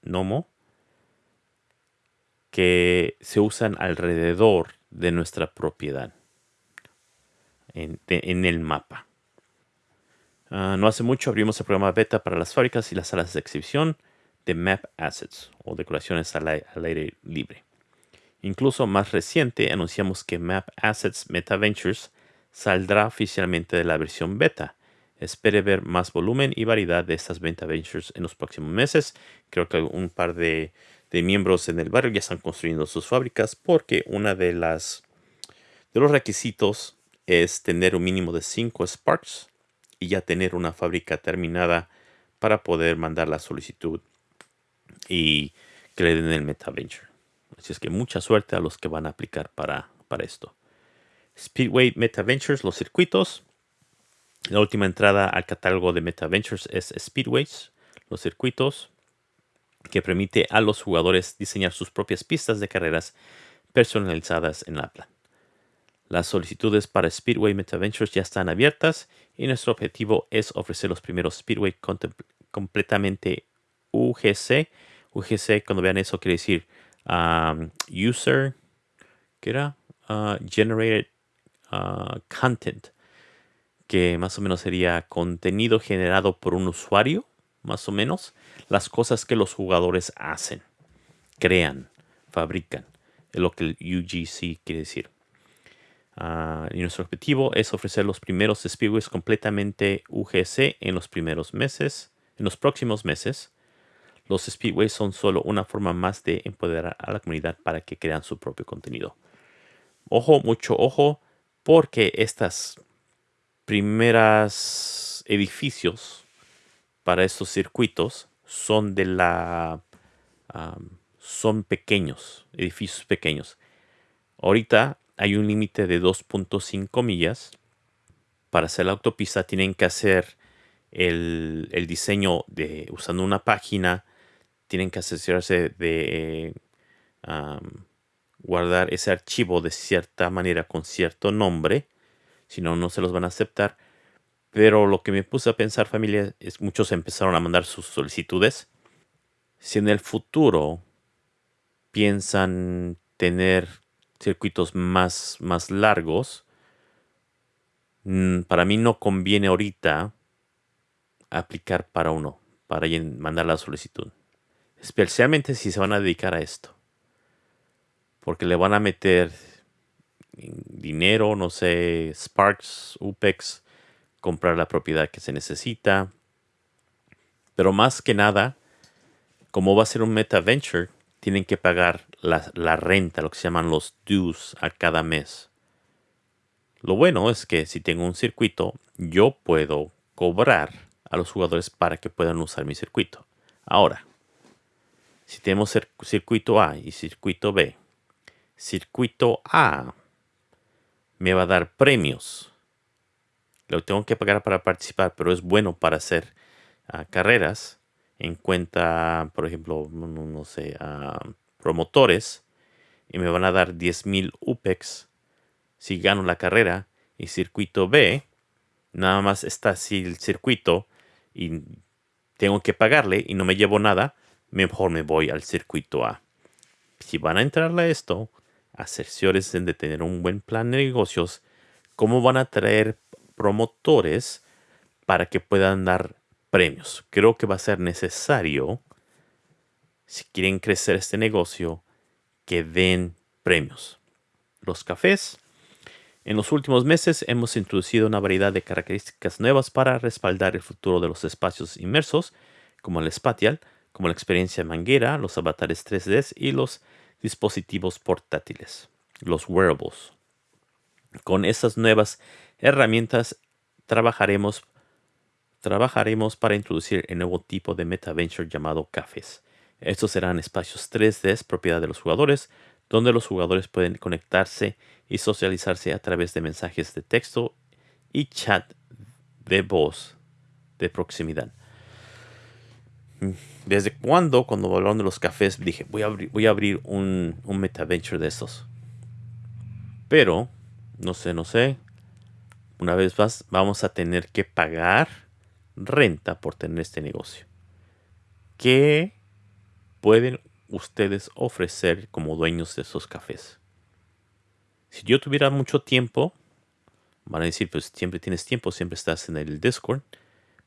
Nomo, que se usan alrededor de nuestra propiedad en, el mapa. Ah, no hace mucho abrimos el programa beta para las fábricas y las salas de exhibición de Map Assets o decoraciones al, aire libre. Incluso más reciente anunciamos que Map Assets Meta Ventures saldrá oficialmente de la versión beta. Espere ver más volumen y variedad de estas Meta Ventures en los próximos meses. Creo que un par de, miembros en el barrio ya están construyendo sus fábricas porque una de las de los requisitos es tener un mínimo de 5 Sparks y ya tener una fábrica terminada para poder mandar la solicitud y que le den el MetaVenture. Así es que mucha suerte a los que van a aplicar para, para esto. Speedway MetaVentures, los circuitos. La última entrada al catálogo de MetaVentures es Speedways, los circuitos, que permite a los jugadores diseñar sus propias pistas de carreras personalizadas en Apple. Las solicitudes para Speedway MetaVentures ya están abiertas y nuestro objetivo es ofrecer los primeros Speedway completamente UGC. UGC, cuando vean eso, quiere decir um, User, ¿qué era? Uh, generated uh, Content, que más o menos sería contenido generado por un usuario, más o menos. Las cosas que los jugadores hacen, crean, fabrican. Es lo que el UGC quiere decir. Uh, y nuestro objetivo es ofrecer los primeros speedways completamente UGC en los primeros meses, en los próximos meses. Los speedways son solo una forma más de empoderar a la comunidad para que crean su propio contenido. Ojo, mucho ojo, porque estas primeras edificios para estos circuitos son de la son pequeños, edificios pequeños. Ahorita hay un límite de 2.5 millas. Para hacer la autopista tienen que hacer el, el, diseño de usando una página tienen que asegurarse de guardar ese archivo de cierta manera con cierto nombre. Si no, no se los van a aceptar. Pero lo que me puse a pensar, familia, es muchos empezaron a mandar sus solicitudes. Si en el futuro piensan tener circuitos más, más largos, mm, para mí no conviene ahorita aplicar para uno, para mandar la solicitud. Especialmente si se van a dedicar a esto. Porque le van a meter dinero, no sé, Sparks, UPEX, comprar la propiedad que se necesita. Pero más que nada, como va a ser un meta venture, tienen que pagar la, la, renta, lo que se llaman los dues a cada mes. Lo bueno es que si tengo un circuito, yo puedo cobrar a los jugadores para que puedan usar mi circuito. Ahora, si tenemos circuito A y circuito B, circuito A me va a dar premios. Lo tengo que pagar para participar, pero es bueno para hacer ah, carreras. En cuenta, por ejemplo, no, sé, promotores. Y me van a dar 10.000 UPEX si gano la carrera. Y circuito B, nada más está así el circuito y tengo que pagarle y no me llevo nada, mejor me voy al circuito A. Si van a entrarle a esto, asesores de tener un buen plan de negocios, cómo van a traer promotores para que puedan dar premios. Creo que va a ser necesario, si quieren crecer este negocio, que den premios. Los cafés. En los últimos meses hemos introducido una variedad de características nuevas para respaldar el futuro de los espacios inmersos, como el Spatial, como la experiencia manguera, los avatares 3D y los dispositivos portátiles, los wearables. Con estas nuevas herramientas trabajaremos, trabajaremos para introducir el nuevo tipo de metaventure llamado cafés. Estos serán espacios 3D propiedad de los jugadores, donde los jugadores pueden conectarse y socializarse a través de mensajes de texto y chat de voz de proximidad. ¿Desde cuándo, cuando hablaron de los cafés, dije, voy a abrir, voy a abrir un, un metaventure de estos? Pero, no sé, no sé. Una vez más, vamos a tener que pagar renta por tener este negocio. ¿Qué pueden ustedes ofrecer como dueños de esos cafés? Si yo tuviera mucho tiempo, van a decir, pues siempre tienes tiempo, siempre estás en el Discord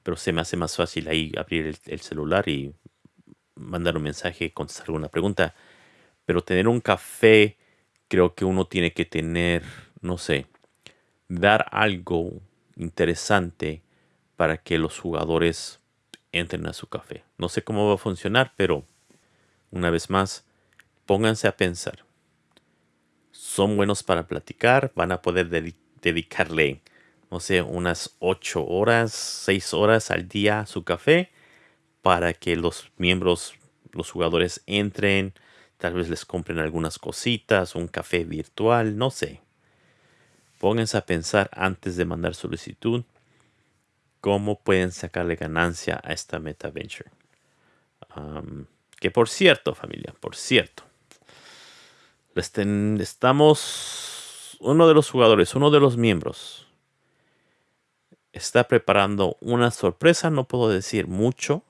pero se me hace más fácil ahí abrir el, celular y mandar un mensaje, contestar alguna pregunta. Pero tener un café, creo que uno tiene que tener, no sé, dar algo interesante para que los jugadores entren a su café. No sé cómo va a funcionar, pero una vez más, pónganse a pensar. Son buenos para platicar, van a poder dedicarle no sé, unas 8 horas, 6 horas al día su café para que los miembros, los jugadores entren, tal vez les compren algunas cositas, un café virtual, no sé. Pónganse a pensar antes de mandar solicitud cómo pueden sacarle ganancia a esta Meta Venture. que por cierto, familia, por cierto, estamos, uno de los jugadores, uno de los miembros, está preparando una sorpresa, no puedo decir mucho,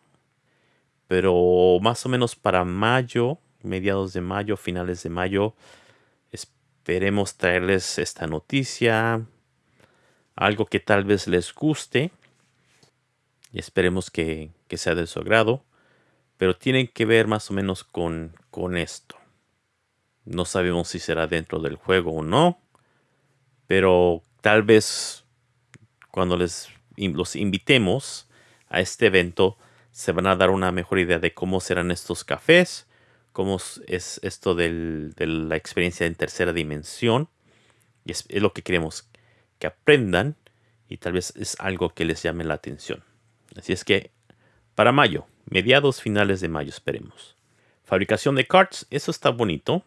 pero más o menos para mayo, mediados de mayo, finales de mayo, esperemos traerles esta noticia, algo que tal vez les guste y esperemos que, sea de su agrado, pero tienen que ver más o menos con, con esto. No sabemos si será dentro del juego o no, pero tal vez cuando les los invitemos a este evento, se van a dar una mejor idea de cómo serán estos cafés, cómo es esto de la experiencia en tercera dimensión. Y es, lo que queremos que aprendan y tal vez es algo que les llame la atención. Así es que para mayo, mediados finales de mayo esperemos. Fabricación de carts, eso está bonito.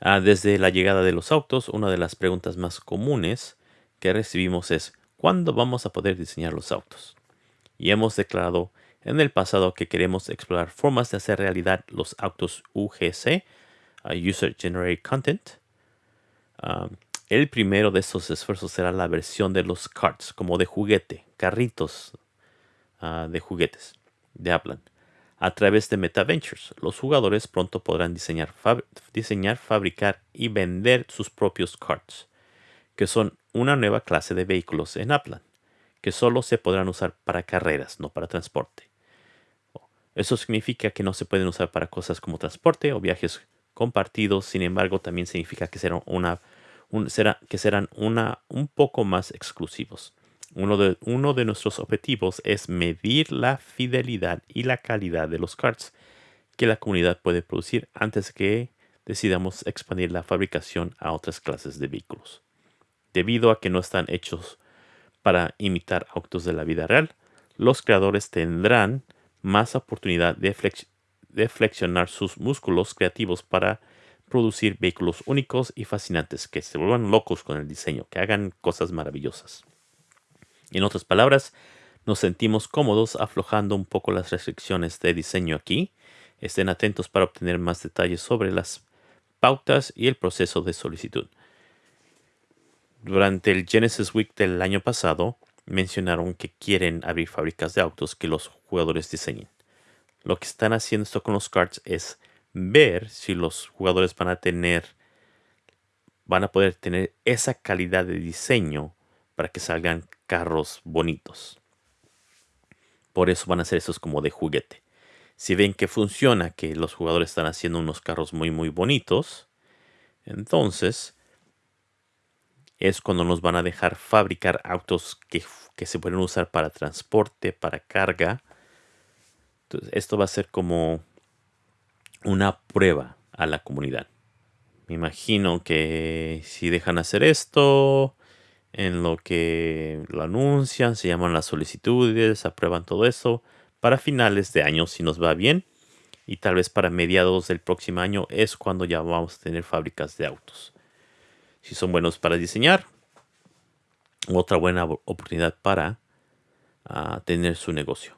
Ah, desde la llegada de los autos, una de las preguntas más comunes que recibimos es cuándo vamos a poder diseñar los autos. Y hemos declarado en el pasado que queremos explorar formas de hacer realidad los autos UGC, User Generated Content. Um, el primero de estos esfuerzos será la versión de los carts, como de juguete, carritos uh, de juguetes de Apple. A través de MetaVentures, los jugadores pronto podrán diseñar, diseñar, fabricar y vender sus propios carts que son una nueva clase de vehículos en Upland, que solo se podrán usar para carreras, no para transporte. Eso significa que no se pueden usar para cosas como transporte o viajes compartidos, sin embargo también significa que serán, una, que serán una, un poco más exclusivos. Uno de, uno de nuestros objetivos es medir la fidelidad y la calidad de los carts que la comunidad puede producir antes que decidamos expandir la fabricación a otras clases de vehículos debido a que no están hechos para imitar autos de la vida real, los creadores tendrán más oportunidad de, flexionar sus músculos creativos para producir vehículos únicos y fascinantes que se vuelvan locos con el diseño, que hagan cosas maravillosas. En otras palabras, nos sentimos cómodos aflojando un poco las restricciones de diseño aquí. Estén atentos para obtener más detalles sobre las pautas y el proceso de solicitud durante el Genesis Week del año pasado, mencionaron que quieren abrir fábricas de autos que los jugadores diseñen. Lo que están haciendo esto con los cards es ver si los jugadores van a tener, van a poder tener esa calidad de diseño para que salgan carros bonitos. Por eso van a hacer esos como de juguete. Si ven que funciona, que los jugadores están haciendo unos carros muy muy bonitos, entonces es cuando nos van a dejar fabricar autos que, que se pueden usar para transporte, para carga. Entonces, esto va a ser como una prueba a la comunidad. Me imagino que si dejan hacer esto, en lo que lo anuncian, se llaman las solicitudes, aprueban todo eso, para finales de año si nos va bien, y tal vez para mediados del próximo año es cuando ya vamos a tener fábricas de autos. Si son buenos para diseñar, otra buena oportunidad para ah, tener su negocio.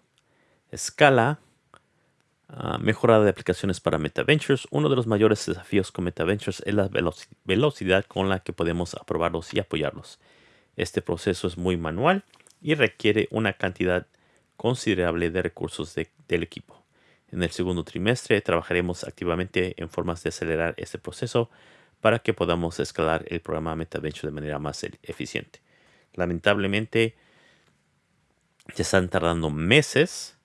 Escala Ah, mejorada de aplicaciones para MetaVentures. Uno de los mayores desafíos con MetaVentures es la velocidad con la que podemos aprobarlos y apoyarlos. Este proceso es muy manual y requiere una cantidad considerable de recursos del equipo. En el segundo trimestre trabajaremos activamente en formas de acelerar este proceso para que podamos escalar el programa MetaVenture de manera más e-, eficiente. Lamentablemente, se están tardando meses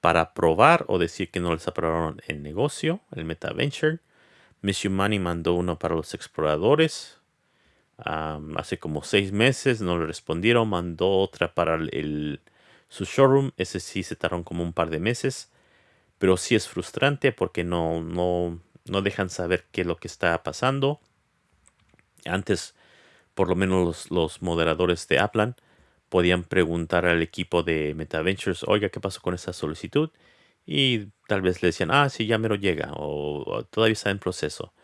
para probar o decir que no les aprobaron el negocio, el MetaVenture. Miss Money mandó uno para los exploradores. hace como seis meses no le respondieron. Mandó otra para el, su showroom. Ese sí se tardaron como un par de meses. Pero sí es frustrante porque no, no, no dejan saber qué es lo que está pasando. Antes, por lo menos los, los moderadores de Aplan podían preguntar al equipo de MetaVentures, oiga, ¿qué pasó con esa solicitud? Y tal vez le decían, ah, sí, ya me lo llega, o, todavía está en proceso.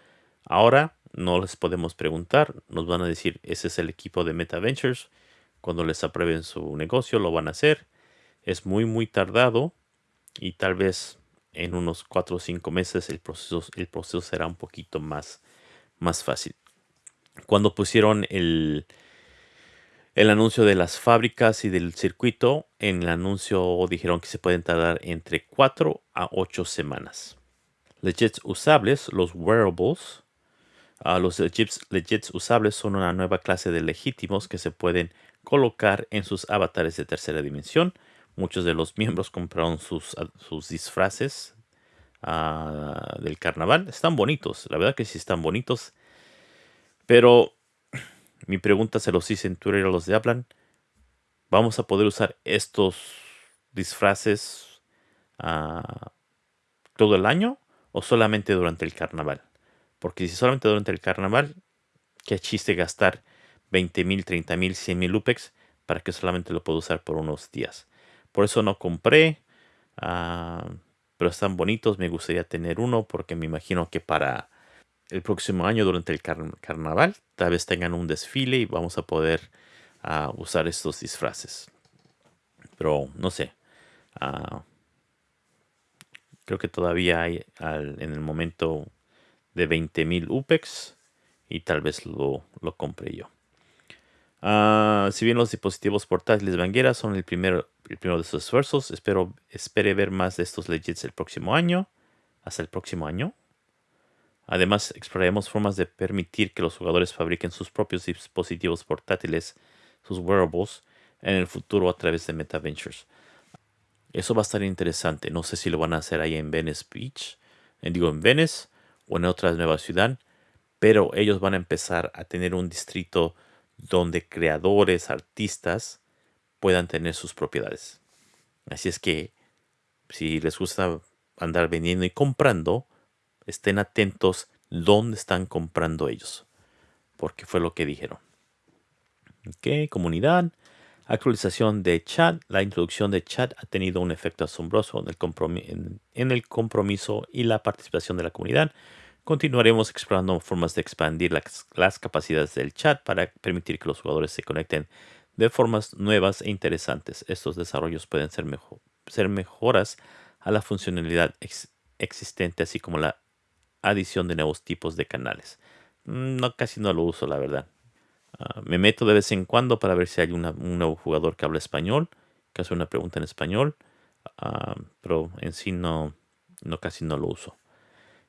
Ahora no les podemos preguntar, nos van a decir, ese es el equipo de MetaVentures. Cuando les aprueben su negocio, lo van a hacer. Es muy, muy tardado y tal vez en unos 4 o 5 meses el proceso, el proceso será un poquito más, más fácil. Cuando pusieron el, el anuncio de las fábricas y del circuito. En el anuncio dijeron que se pueden tardar entre 4 a 8 semanas. Legits usables, los wearables. Uh, los legits, usables son una nueva clase de legítimos que se pueden colocar en sus avatares de tercera dimensión. Muchos de los miembros compraron sus, sus disfraces ah, del carnaval. Están bonitos, la verdad que sí están bonitos. Pero mi pregunta se los hice en Twitter a los de Aplan. ¿Vamos a poder usar estos disfraces ah, todo el año o solamente durante el carnaval? Porque si solamente durante el carnaval, qué chiste gastar 20 mil, 30 mil, 100 mil UPEX para que solamente lo pueda usar por unos días. Por eso no compré, ah, pero están bonitos. Me gustaría tener uno porque me imagino que para el próximo año durante el carnaval. Tal vez tengan un desfile y vamos a poder ah, usar estos disfraces. Pero no sé. Ah, creo que todavía hay en el momento de 20.000 UPEX y tal vez lo, lo compre yo. Ah, si bien los dispositivos portátiles Banguera son el primero, el primero de sus esfuerzos, espero, espere ver más de estos legits el próximo año. Hasta el próximo año. Además, exploraremos formas de permitir que los jugadores fabriquen sus propios dispositivos portátiles, sus wearables, en el futuro a través de MetaVentures. Eso va a estar interesante. No sé si lo van a hacer ahí en Venice Beach, en, digo en Venice o en otra nueva ciudad, pero ellos van a empezar a tener un distrito donde creadores, artistas puedan tener sus propiedades. Así es que si les gusta andar vendiendo y comprando, estén atentos dónde están comprando ellos, porque fue lo que dijeron. Ok, comunidad. Actualización de chat. La introducción de chat ha tenido un efecto asombroso en el, en el compromiso y la participación de la comunidad. Continuaremos explorando formas de expandir las, capacidades del chat para permitir que los jugadores se conecten de formas nuevas e interesantes. Estos desarrollos pueden ser mejoras a la funcionalidad existente, así como la adición de nuevos tipos de canales. Mm, no, casi no lo uso, la verdad. Ah, me meto de vez en cuando para ver si hay un nuevo jugador que habla español, que hace una pregunta en español, ah, pero en sí no, no casi no lo uso.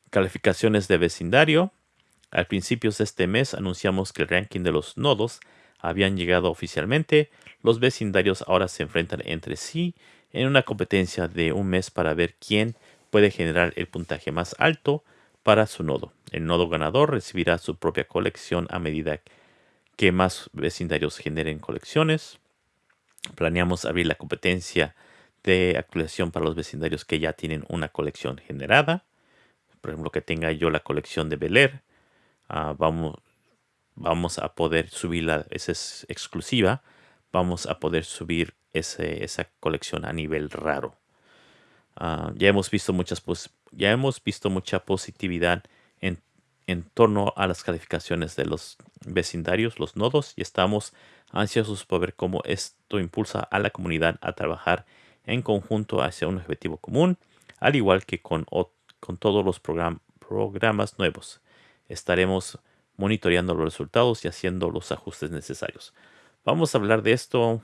Calificaciones de vecindario. Al principios de este mes anunciamos que el ranking de los nodos habían llegado oficialmente. Los vecindarios ahora se enfrentan entre sí en una competencia de un mes para ver quién puede generar el puntaje más alto para su nodo. El nodo ganador recibirá su propia colección a medida que más vecindarios generen colecciones. Planeamos abrir la competencia de actualización para los vecindarios que ya tienen una colección generada. Por ejemplo, que tenga yo la colección de Bel ah, vamos, vamos a poder subirla, esa es exclusiva. Vamos a poder subir esa colección a nivel raro. Ah, ya hemos visto muchas ya hemos visto mucha positividad en, en, torno a las calificaciones de los vecindarios, los nodos, y estamos ansiosos por ver cómo esto impulsa a la comunidad a trabajar en conjunto hacia un objetivo común, al igual que con, con todos los programas nuevos. Estaremos monitoreando los resultados y haciendo los ajustes necesarios. Vamos a hablar de esto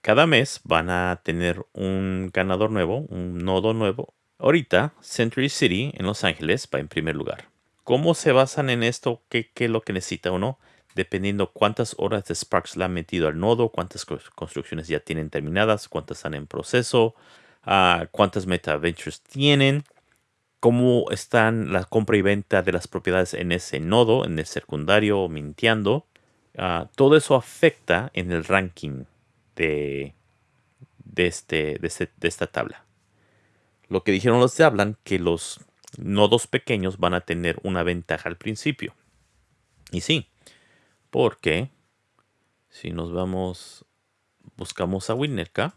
cada mes van a tener un ganador nuevo, un nodo nuevo. Ahorita, Century City en Los Ángeles va en primer lugar. ¿Cómo se basan en esto? ¿Qué, es lo que necesita uno? Dependiendo cuántas horas de Sparks le han metido al nodo, cuántas construcciones ya tienen terminadas, cuántas están en proceso, uh, cuántas MetaVentures tienen, cómo están la compra y venta de las propiedades en ese nodo, en el secundario mintiendo. Ah, todo eso afecta en el ranking de, este, de, de esta tabla. Lo que dijeron los de hablan que los nodos pequeños van a tener una ventaja al principio. Y sí, porque si nos vamos, buscamos a Winnerka,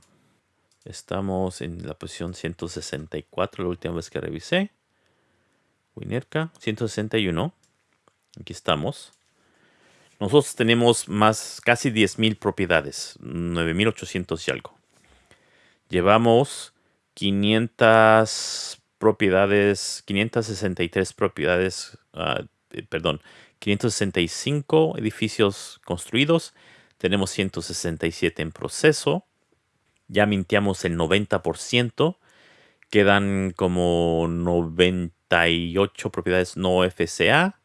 estamos en la posición 164 la última vez que revisé. Winnerka, 161. Aquí estamos. Nosotros tenemos más, casi 10.000 propiedades, 9.800 y algo. Llevamos 500 propiedades, 563 propiedades, uh, perdón, 565 edificios construidos. Tenemos 167 en proceso. Ya mintiamos el 90%. Quedan como 98 propiedades no FCA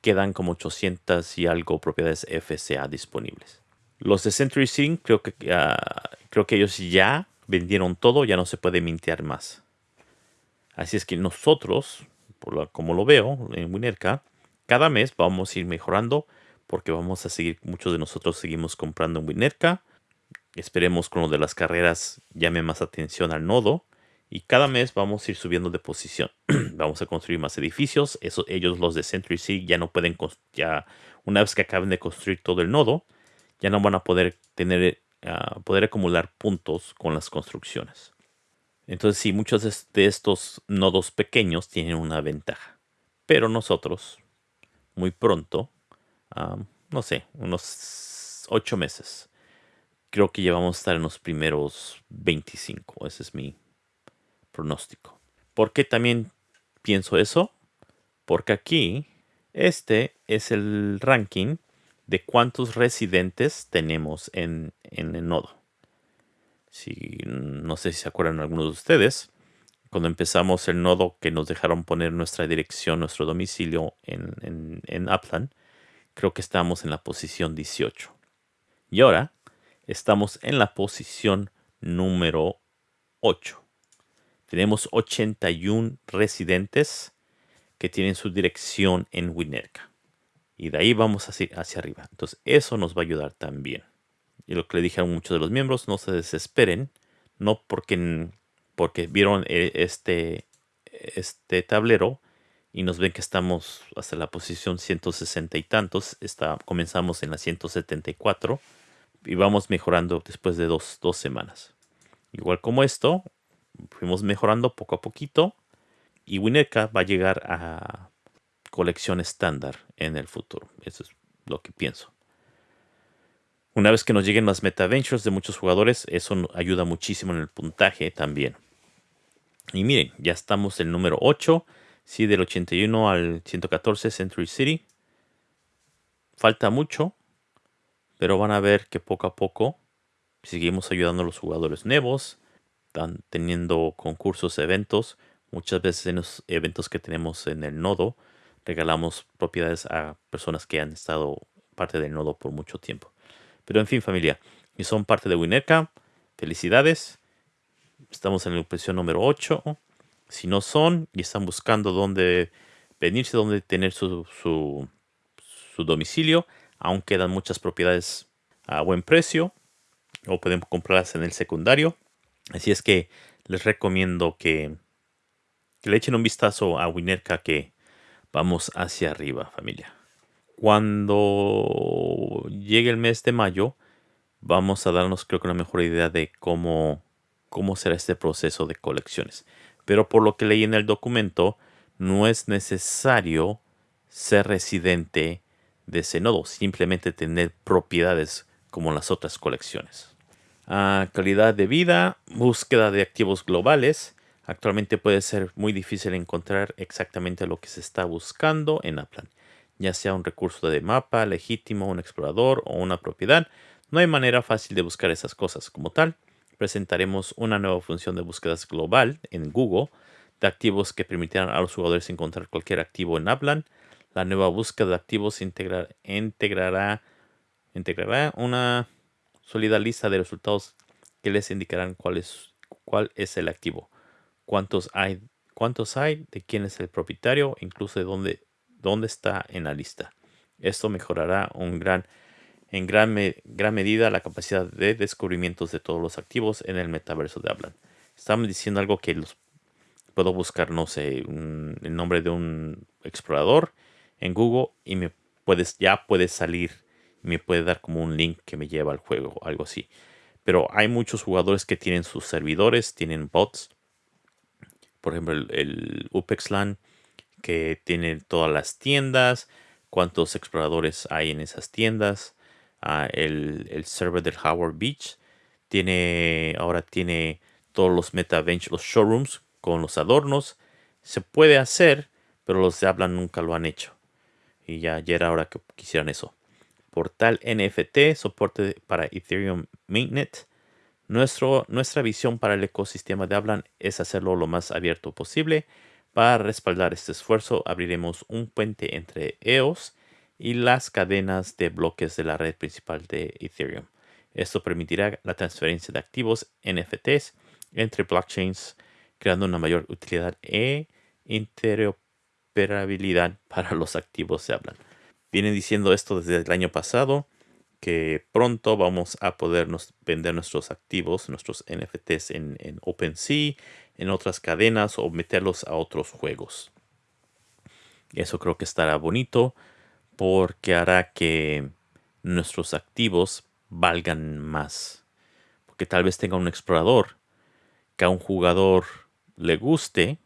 quedan como 800 y algo propiedades FCA disponibles. Los de Century Sync creo que, ah, creo que ellos ya vendieron todo, ya no se puede mintear más. Así es que nosotros, por como lo veo en Winerka, cada mes vamos a ir mejorando porque vamos a seguir, muchos de nosotros seguimos comprando en Winerka. Esperemos con lo de las carreras llame más atención al nodo y cada mes vamos a ir subiendo de posición. *clears throat* vamos a construir más edificios. Eso, ellos, los de Century City, ya no pueden, ya una vez que acaben de construir todo el nodo, ya no van a poder tener, uh, poder acumular puntos con las construcciones. Entonces, sí, muchos de estos nodos pequeños tienen una ventaja. Pero nosotros, muy pronto, um, no sé, unos 8 meses, creo que ya vamos a estar en los primeros 25. Ese es mi, pronóstico. ¿Por qué también pienso eso? Porque aquí este es el ranking de cuántos residentes tenemos en, el nodo. No sé si se acuerdan algunos de ustedes, cuando empezamos el nodo que nos dejaron poner nuestra dirección, nuestro domicilio en, en, en Upland, creo que estamos en la posición 18. Y ahora estamos en la posición número 8 tenemos 81 residentes que tienen su dirección en Winnerka. Y de ahí vamos hacia, hacia arriba. Entonces eso nos va a ayudar también. Y lo que le dije a muchos de los miembros, no se desesperen. No porque, porque vieron eh, este, este tablero y nos ven que estamos hasta la posición 160 y tantos. Está, comenzamos en la 174 y vamos mejorando después de dos, dos semanas. Igual como esto, fuimos mejorando poco a poquito y Winnetka va a llegar a colección estándar en el futuro. Eso es lo que pienso. Una vez que nos lleguen las meta ventures de muchos jugadores, eso ayuda muchísimo en el puntaje también. Y miren, ya estamos el número 8, sí, del 81 al 114 Century City. Falta mucho, Pero van a ver que poco a poco seguimos ayudando a los jugadores nuevos, están teniendo concursos, eventos. Muchas veces en los eventos que tenemos en el nodo, regalamos propiedades a personas que han estado parte del nodo por mucho tiempo. Pero en fin, familia, y son parte de Winerka, felicidades. Estamos en la impresión número 8. Si no son y están buscando dónde venirse, dónde tener su, su, su domicilio, aún quedan muchas propiedades a buen precio o pueden comprarlas en el secundario. Así es que les recomiendo que, le echen un vistazo a Winerka que vamos hacia arriba, familia. Cuando llegue el mes de mayo, vamos a darnos creo que una mejor idea de cómo, cómo será este proceso de colecciones. Pero por lo que leí en el documento, no es necesario ser residente de ese nodo, simplemente tener propiedades como las otras colecciones. Calidad de vida, búsqueda de activos globales. Actualmente puede ser muy difícil encontrar exactamente lo que se está buscando en Aplan, ya sea un recurso de mapa legítimo, un explorador o una propiedad. No hay manera fácil de buscar esas cosas como tal. Presentaremos una nueva función de búsquedas global en Google de activos que permitirán a los jugadores encontrar cualquier activo en Aplan. La nueva búsqueda de activos integrará, integrará una sólida lista de resultados que les indicarán cuál es, cuál es el activo, cuántos hay, cuántos hay, de quién es el propietario, incluso de dónde, dónde está en la lista. Esto mejorará un gran en gran, gran medida la capacidad de descubrimientos de todos los activos en el metaverso de Hablan. Estamos diciendo algo que los, puedo buscar, no sé, el nombre de un explorador en Google y me puedes, ya puede salir, me puede dar como un link que me lleva al juego, algo así. Pero hay muchos jugadores que tienen sus servidores, tienen bots. Por ejemplo, el, el UpexLAN que tiene todas las tiendas, cuántos exploradores hay en esas tiendas el, server del Howard Beach. Tiene, ahora tiene todos los MetaBench, los showrooms con los adornos. Se puede hacer, pero los de Hablan nunca lo han hecho. Y ya, ya era hora que quisieran eso. Portal NFT, soporte para Ethereum Mainnet. Nuestro, nuestra visión para el ecosistema de Hablan es hacerlo lo más abierto posible. Para respaldar este esfuerzo, abriremos un puente entre EOS y las cadenas de bloques de la red principal de Ethereum. Esto permitirá la transferencia de activos NFTs entre blockchains, creando una mayor utilidad e interoperabilidad para los activos se hablan. Vienen diciendo esto desde el año pasado, que pronto vamos a poder vender nuestros activos, nuestros NFTs en, en OpenSea, en otras cadenas o meterlos a otros juegos. Eso creo que estará bonito porque hará que nuestros activos valgan más. Porque tal vez tenga un explorador que a un jugador le guste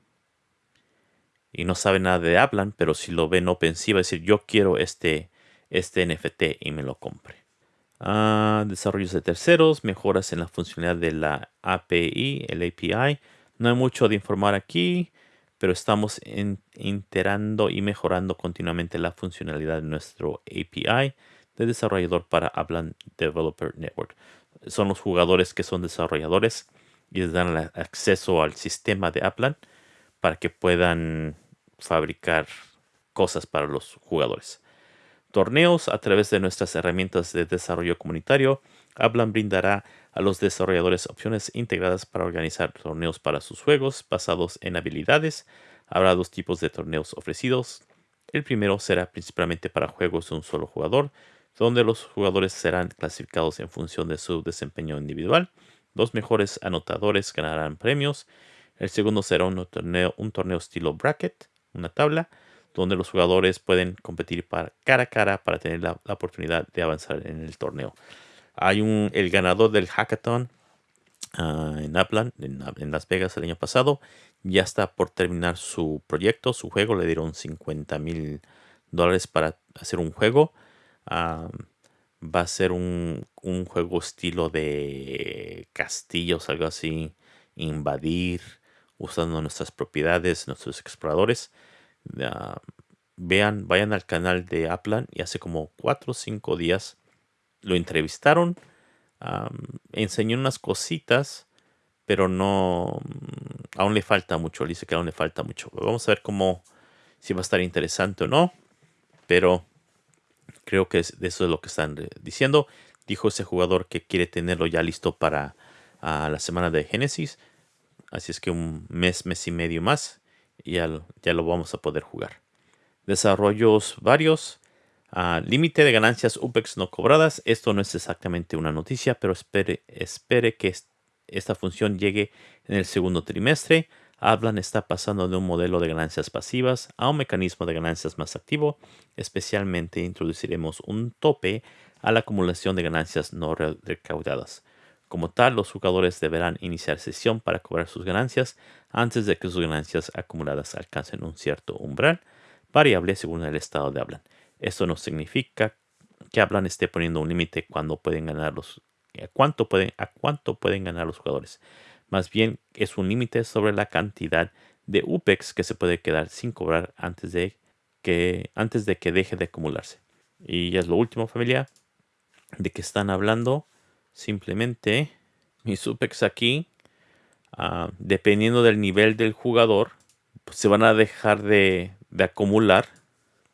y no sabe nada de Aplan, pero si lo ve en OpenSea va a decir yo quiero este, este NFT y me lo compre. Ah, desarrollos de terceros, mejoras en la funcionalidad de la API, el API. No hay mucho de informar aquí pero estamos enterando y mejorando continuamente la funcionalidad de nuestro API de desarrollador para Aplan Developer Network. Son los jugadores que son desarrolladores y les dan acceso al sistema de Aplan para que puedan fabricar cosas para los jugadores. Torneos a través de nuestras herramientas de desarrollo comunitario. Aplan brindará a los desarrolladores opciones integradas para organizar torneos para sus juegos basados en habilidades. Habrá dos tipos de torneos ofrecidos. El primero será principalmente para juegos de un solo jugador, donde los jugadores serán clasificados en función de su desempeño individual. Los mejores anotadores ganarán premios. El segundo será un torneo, un torneo estilo bracket, una tabla, donde los jugadores pueden competir cara a cara para tener la oportunidad de avanzar en el torneo. Hay un, el ganador del hackathon ah, en Upland, en, Las Vegas el año pasado, ya está por terminar su proyecto, su juego. Le dieron 50 mil dólares para hacer un juego. Ah, va a ser un, juego estilo de castillos, algo así. Invadir, usando nuestras propiedades, nuestros exploradores. Ah, vean, vayan al canal de Upland y hace como 4 o 5 días lo entrevistaron, enseñó unas cositas, pero no, mm, aún le falta mucho, dice que aún le falta mucho. Vamos a ver cómo, si va a estar interesante o no, pero creo que eso es lo que están diciendo. Dijo ese jugador que quiere tenerlo ya listo para la semana de Génesis. Así es que un mes, mes y medio más, ya, ya lo vamos a poder jugar. Desarrollos varios. Ah, límite de ganancias UPEX no cobradas. Esto no es exactamente una noticia, pero espere, espere que esta función llegue en el segundo trimestre. Hablan está pasando de un modelo de ganancias pasivas a un mecanismo de ganancias más activo. Especialmente introduciremos un tope a la acumulación de ganancias no recaudadas. Como tal, los jugadores deberán iniciar sesión para cobrar sus ganancias antes de que sus ganancias acumuladas alcancen un cierto umbral variable según el estado de Hablan. Esto no significa que Hablan esté poniendo un límite cuando pueden ganar los a cuánto pueden a cuánto pueden ganar los jugadores. Más bien es un límite sobre la cantidad de UPEX que se puede quedar sin cobrar antes de que antes de que deje de acumularse. Y es lo último, familia, de que están hablando. Simplemente mis UPEX aquí, ah, dependiendo del nivel del jugador, pues se van a dejar de, de acumular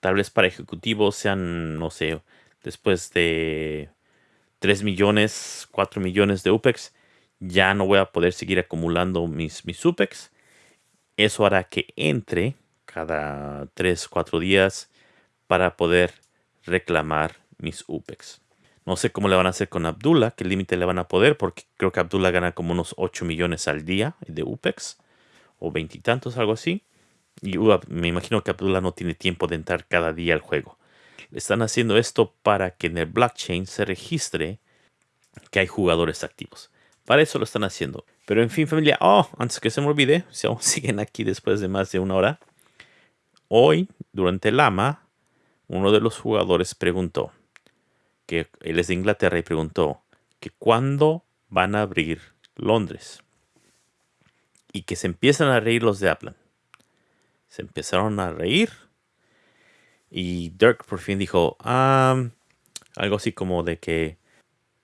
tal vez para ejecutivos sean, no sé, después de 3 millones, 4 millones de UPEX, ya no voy a poder seguir acumulando mis, mis UPEX. Eso hará que entre cada 3, 4 días para poder reclamar mis UPEX. No sé cómo le van a hacer con Abdullah, qué límite le van a poder, porque creo que Abdullah gana como unos 8 millones al día de UPEX, o veintitantos, algo así. Y me imagino que Abdullah no tiene tiempo de entrar cada día al juego. Están haciendo esto para que en el blockchain se registre que hay jugadores activos. Para eso lo están haciendo. Pero en fin, familia, oh, antes que se me olvide, *laughs* siguen aquí después de más de una hora, hoy, durante el AMA, uno de los jugadores preguntó, que él es de Inglaterra y preguntó que cuándo van a abrir Londres. Y que se empiezan a reír los de Aplan se empezaron a reír. Y Dirk por fin dijo algo así como de que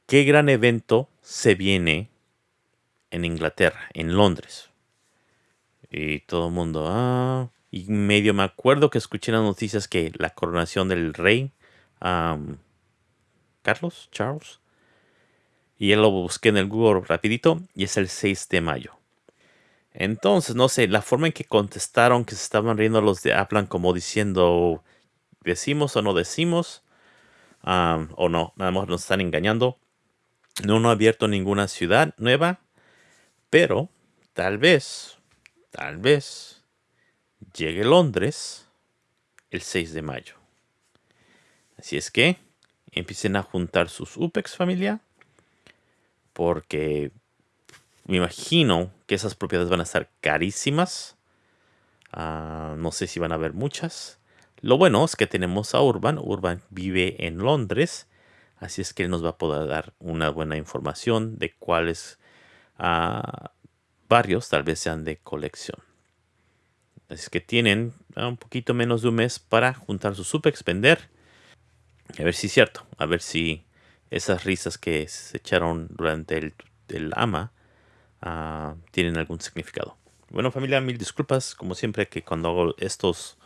qué gran evento se viene en Inglaterra, en Londres. Y todo el mundo, ah, y medio me acuerdo que escuché las noticias que la coronación del rey, Carlos, Charles, y él lo busqué en el Google rapidito y es el 6 de mayo. Entonces, no sé, la forma en que contestaron que se estaban riendo los de Aplan como diciendo, decimos o no decimos, o no, nada más nos están engañando. No, no ha abierto ninguna ciudad nueva, pero tal vez, tal vez llegue Londres el 6 de mayo. Así es que empiecen a juntar sus UPEX familia, porque me imagino que esas propiedades van a estar carísimas. Ah, no sé si van a haber muchas. Lo bueno es que tenemos a Urban. Urban vive en Londres. Así es que él nos va a poder dar una buena información de cuáles uh, barrios tal vez sean de colección. Así que tienen ah, un poquito menos de un mes para juntar su supex, vender. A ver si es cierto. A ver si esas risas que se echaron durante el, el AMA Ah, tienen algún significado. Bueno familia, mil disculpas, como siempre que cuando hago estos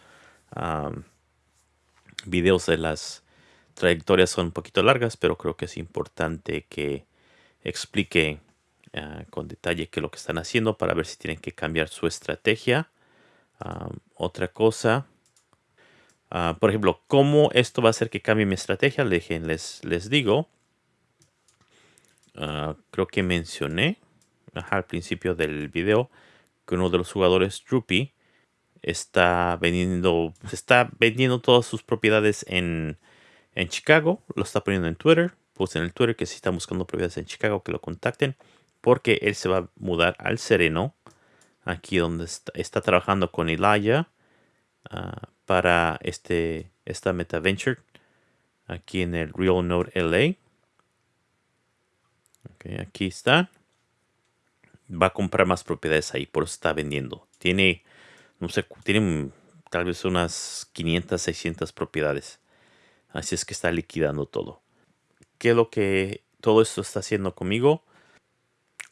videos de las trayectorias son un poquito largas, pero creo que es importante que explique ah, con detalle qué es lo que están haciendo para ver si tienen que cambiar su estrategia. otra cosa, ah, por ejemplo, cómo esto va a hacer que cambie mi estrategia, les, digo. creo que mencioné al principio del video que uno de los jugadores, Droopy, está vendiendo, está vendiendo todas sus propiedades en, en Chicago. Lo está poniendo en Twitter. Pues en el Twitter que si están buscando propiedades en Chicago que lo contacten. Porque él se va a mudar al Sereno. Aquí donde está, trabajando con Elijah. Ah, para este, esta Meta Venture. Aquí en el Real Node LA. aquí está va a comprar más propiedades ahí, por eso está vendiendo. Tiene, no sé, tiene tal vez unas 500, 600 propiedades. Así es que está liquidando todo. ¿qué es lo que todo esto está haciendo conmigo?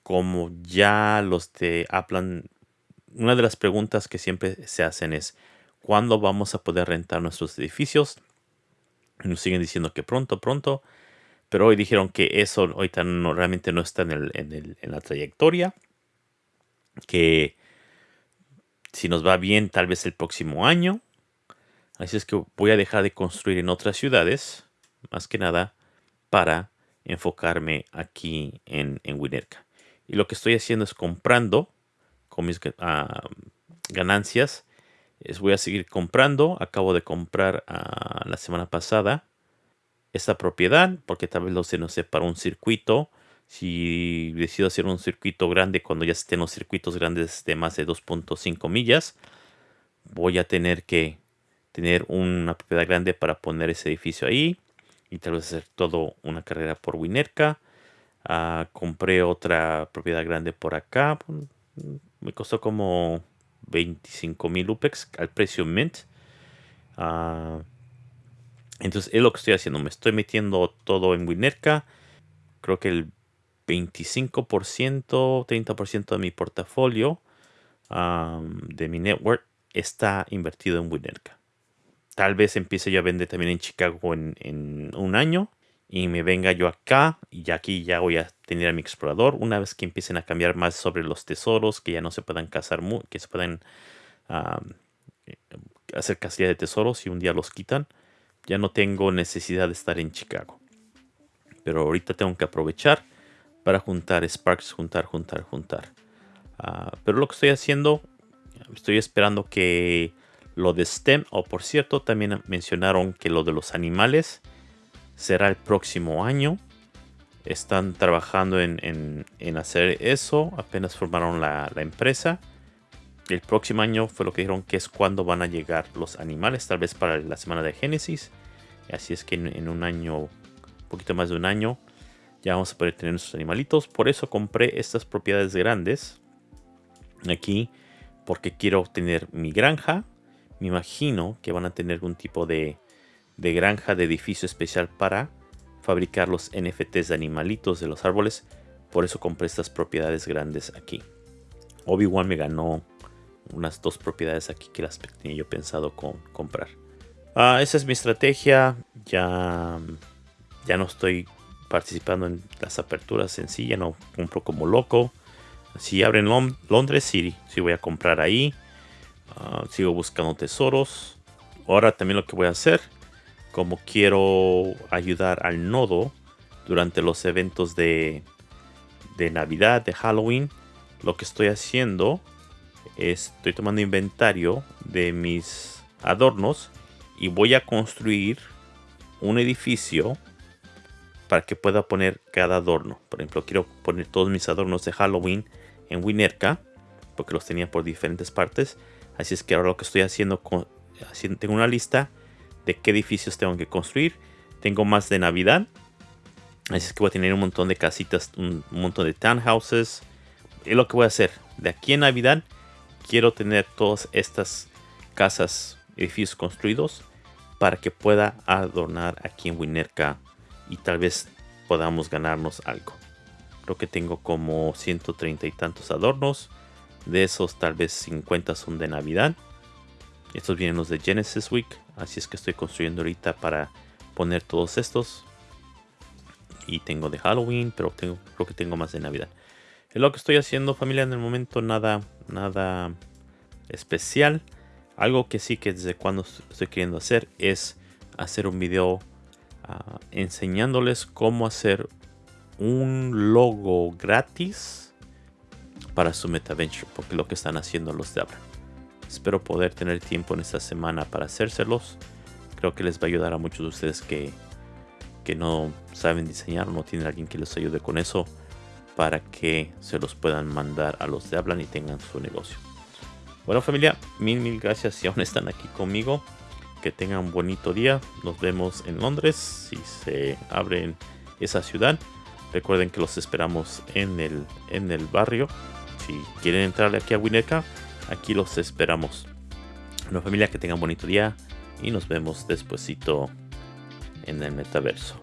Como ya los de Aplan, una de las preguntas que siempre se hacen es, ¿cuándo vamos a poder rentar nuestros edificios? Nos siguen diciendo que pronto, pronto. Pero hoy dijeron que eso ahorita no, realmente no está en, el, en, la trayectoria. Que si nos va bien, tal vez el próximo año. Así es que voy a dejar de construir en otras ciudades, más que nada, para enfocarme aquí en, en. Y lo que estoy haciendo es comprando con mis uh, ganancias. Es, voy a seguir comprando. Acabo de comprar uh, la semana pasada esta propiedad porque tal vez lo se nos para un circuito. Si decido hacer un circuito grande cuando ya estén los circuitos grandes de más de 2.5 millas, voy a tener que tener una propiedad grande para poner ese edificio ahí y tal vez hacer todo una carrera por Winerca. Ah, compré otra propiedad grande por acá. Me costó como 25 mil UPEX al precio Mint. Uh, entonces es lo que estoy haciendo. Me estoy metiendo todo en Winerca. Creo que el 25%, 30% de mi portafolio de mi network está invertido en Winerca. Tal vez empiece yo a vender también en Chicago en, un año y me venga yo acá y aquí ya voy a tener a mi explorador. Una vez que empiecen a cambiar más sobre los tesoros, que ya no se puedan cazar, que se puedan hacer casilla de tesoros y un día los quitan ya no tengo necesidad de estar en Chicago. Pero ahorita tengo que aprovechar para juntar Sparks, juntar, juntar, juntar. Ah, pero lo que estoy haciendo, estoy esperando que lo de STEM, o por cierto, también mencionaron que lo de los animales será el próximo año. Están trabajando en, hacer eso, apenas formaron la, la empresa el próximo año fue lo que dijeron que es cuando van a llegar los animales, tal vez para la semana de Génesis. Así es que en, un año, un poquito más de un año, ya vamos a poder tener nuestros animalitos. Por eso compré estas propiedades grandes aquí, porque quiero tener mi granja. Me imagino que van a tener algún tipo de, de granja de edificio especial para fabricar los NFTs de animalitos de los árboles. Por eso compré estas propiedades grandes aquí. Obi-Wan me ganó unas dos propiedades aquí que las tenía yo pensado con, comprar. Ah, esa es mi estrategia. Ya, ya no estoy participando en las aperturas en sí. Ya no compro como loco. Si abren Londres, sí, sí voy a comprar ahí. Ah, sigo buscando tesoros. Ahora también lo que voy a hacer, como quiero ayudar al nodo durante los eventos de, Navidad, de Halloween, lo que estoy haciendo estoy tomando inventario de mis adornos y voy a construir un edificio para que pueda poner cada adorno. Por ejemplo, quiero poner todos mis adornos de Halloween en Winerca, porque los tenía por diferentes partes. Así es que ahora lo que estoy haciendo, tengo una lista de qué edificios tengo que construir. Tengo más de Navidad. Así es que voy a tener un montón de casitas, un montón de townhouses. Es lo que voy a hacer. De aquí en Navidad quiero tener todas estas casas, edificios construidos para que pueda adornar aquí en Winerca y tal vez podamos ganarnos algo. Creo que tengo como 130 y tantos adornos. De esos tal vez 50 son de Navidad. Estos vienen los de Genesis Week. Así es que estoy construyendo ahorita para poner todos estos. Y tengo de Halloween, pero tengo, creo que tengo más de Navidad. Es lo que estoy haciendo familia en el momento, nada, nada especial. Algo que sí que desde cuando estoy queriendo hacer es hacer un video ah, enseñándoles cómo hacer un logo gratis para su MetaVenture, porque lo que están haciendo los de Abra. Espero poder tener tiempo en esta semana para hacérselos. Creo que les va a ayudar a muchos de ustedes que, que no saben diseñar o no tienen alguien que les ayude con eso para que se los puedan mandar a los de hablan y tengan su negocio. Bueno familia, mil mil gracias si aún están aquí conmigo. Que tengan un bonito día. Nos vemos en Londres si se abre en esa ciudad. Recuerden que los esperamos en el, en el barrio. Si quieren entrar aquí a Wineca, aquí los esperamos. Bueno familia, que tengan bonito día y nos vemos despuesito en el metaverso.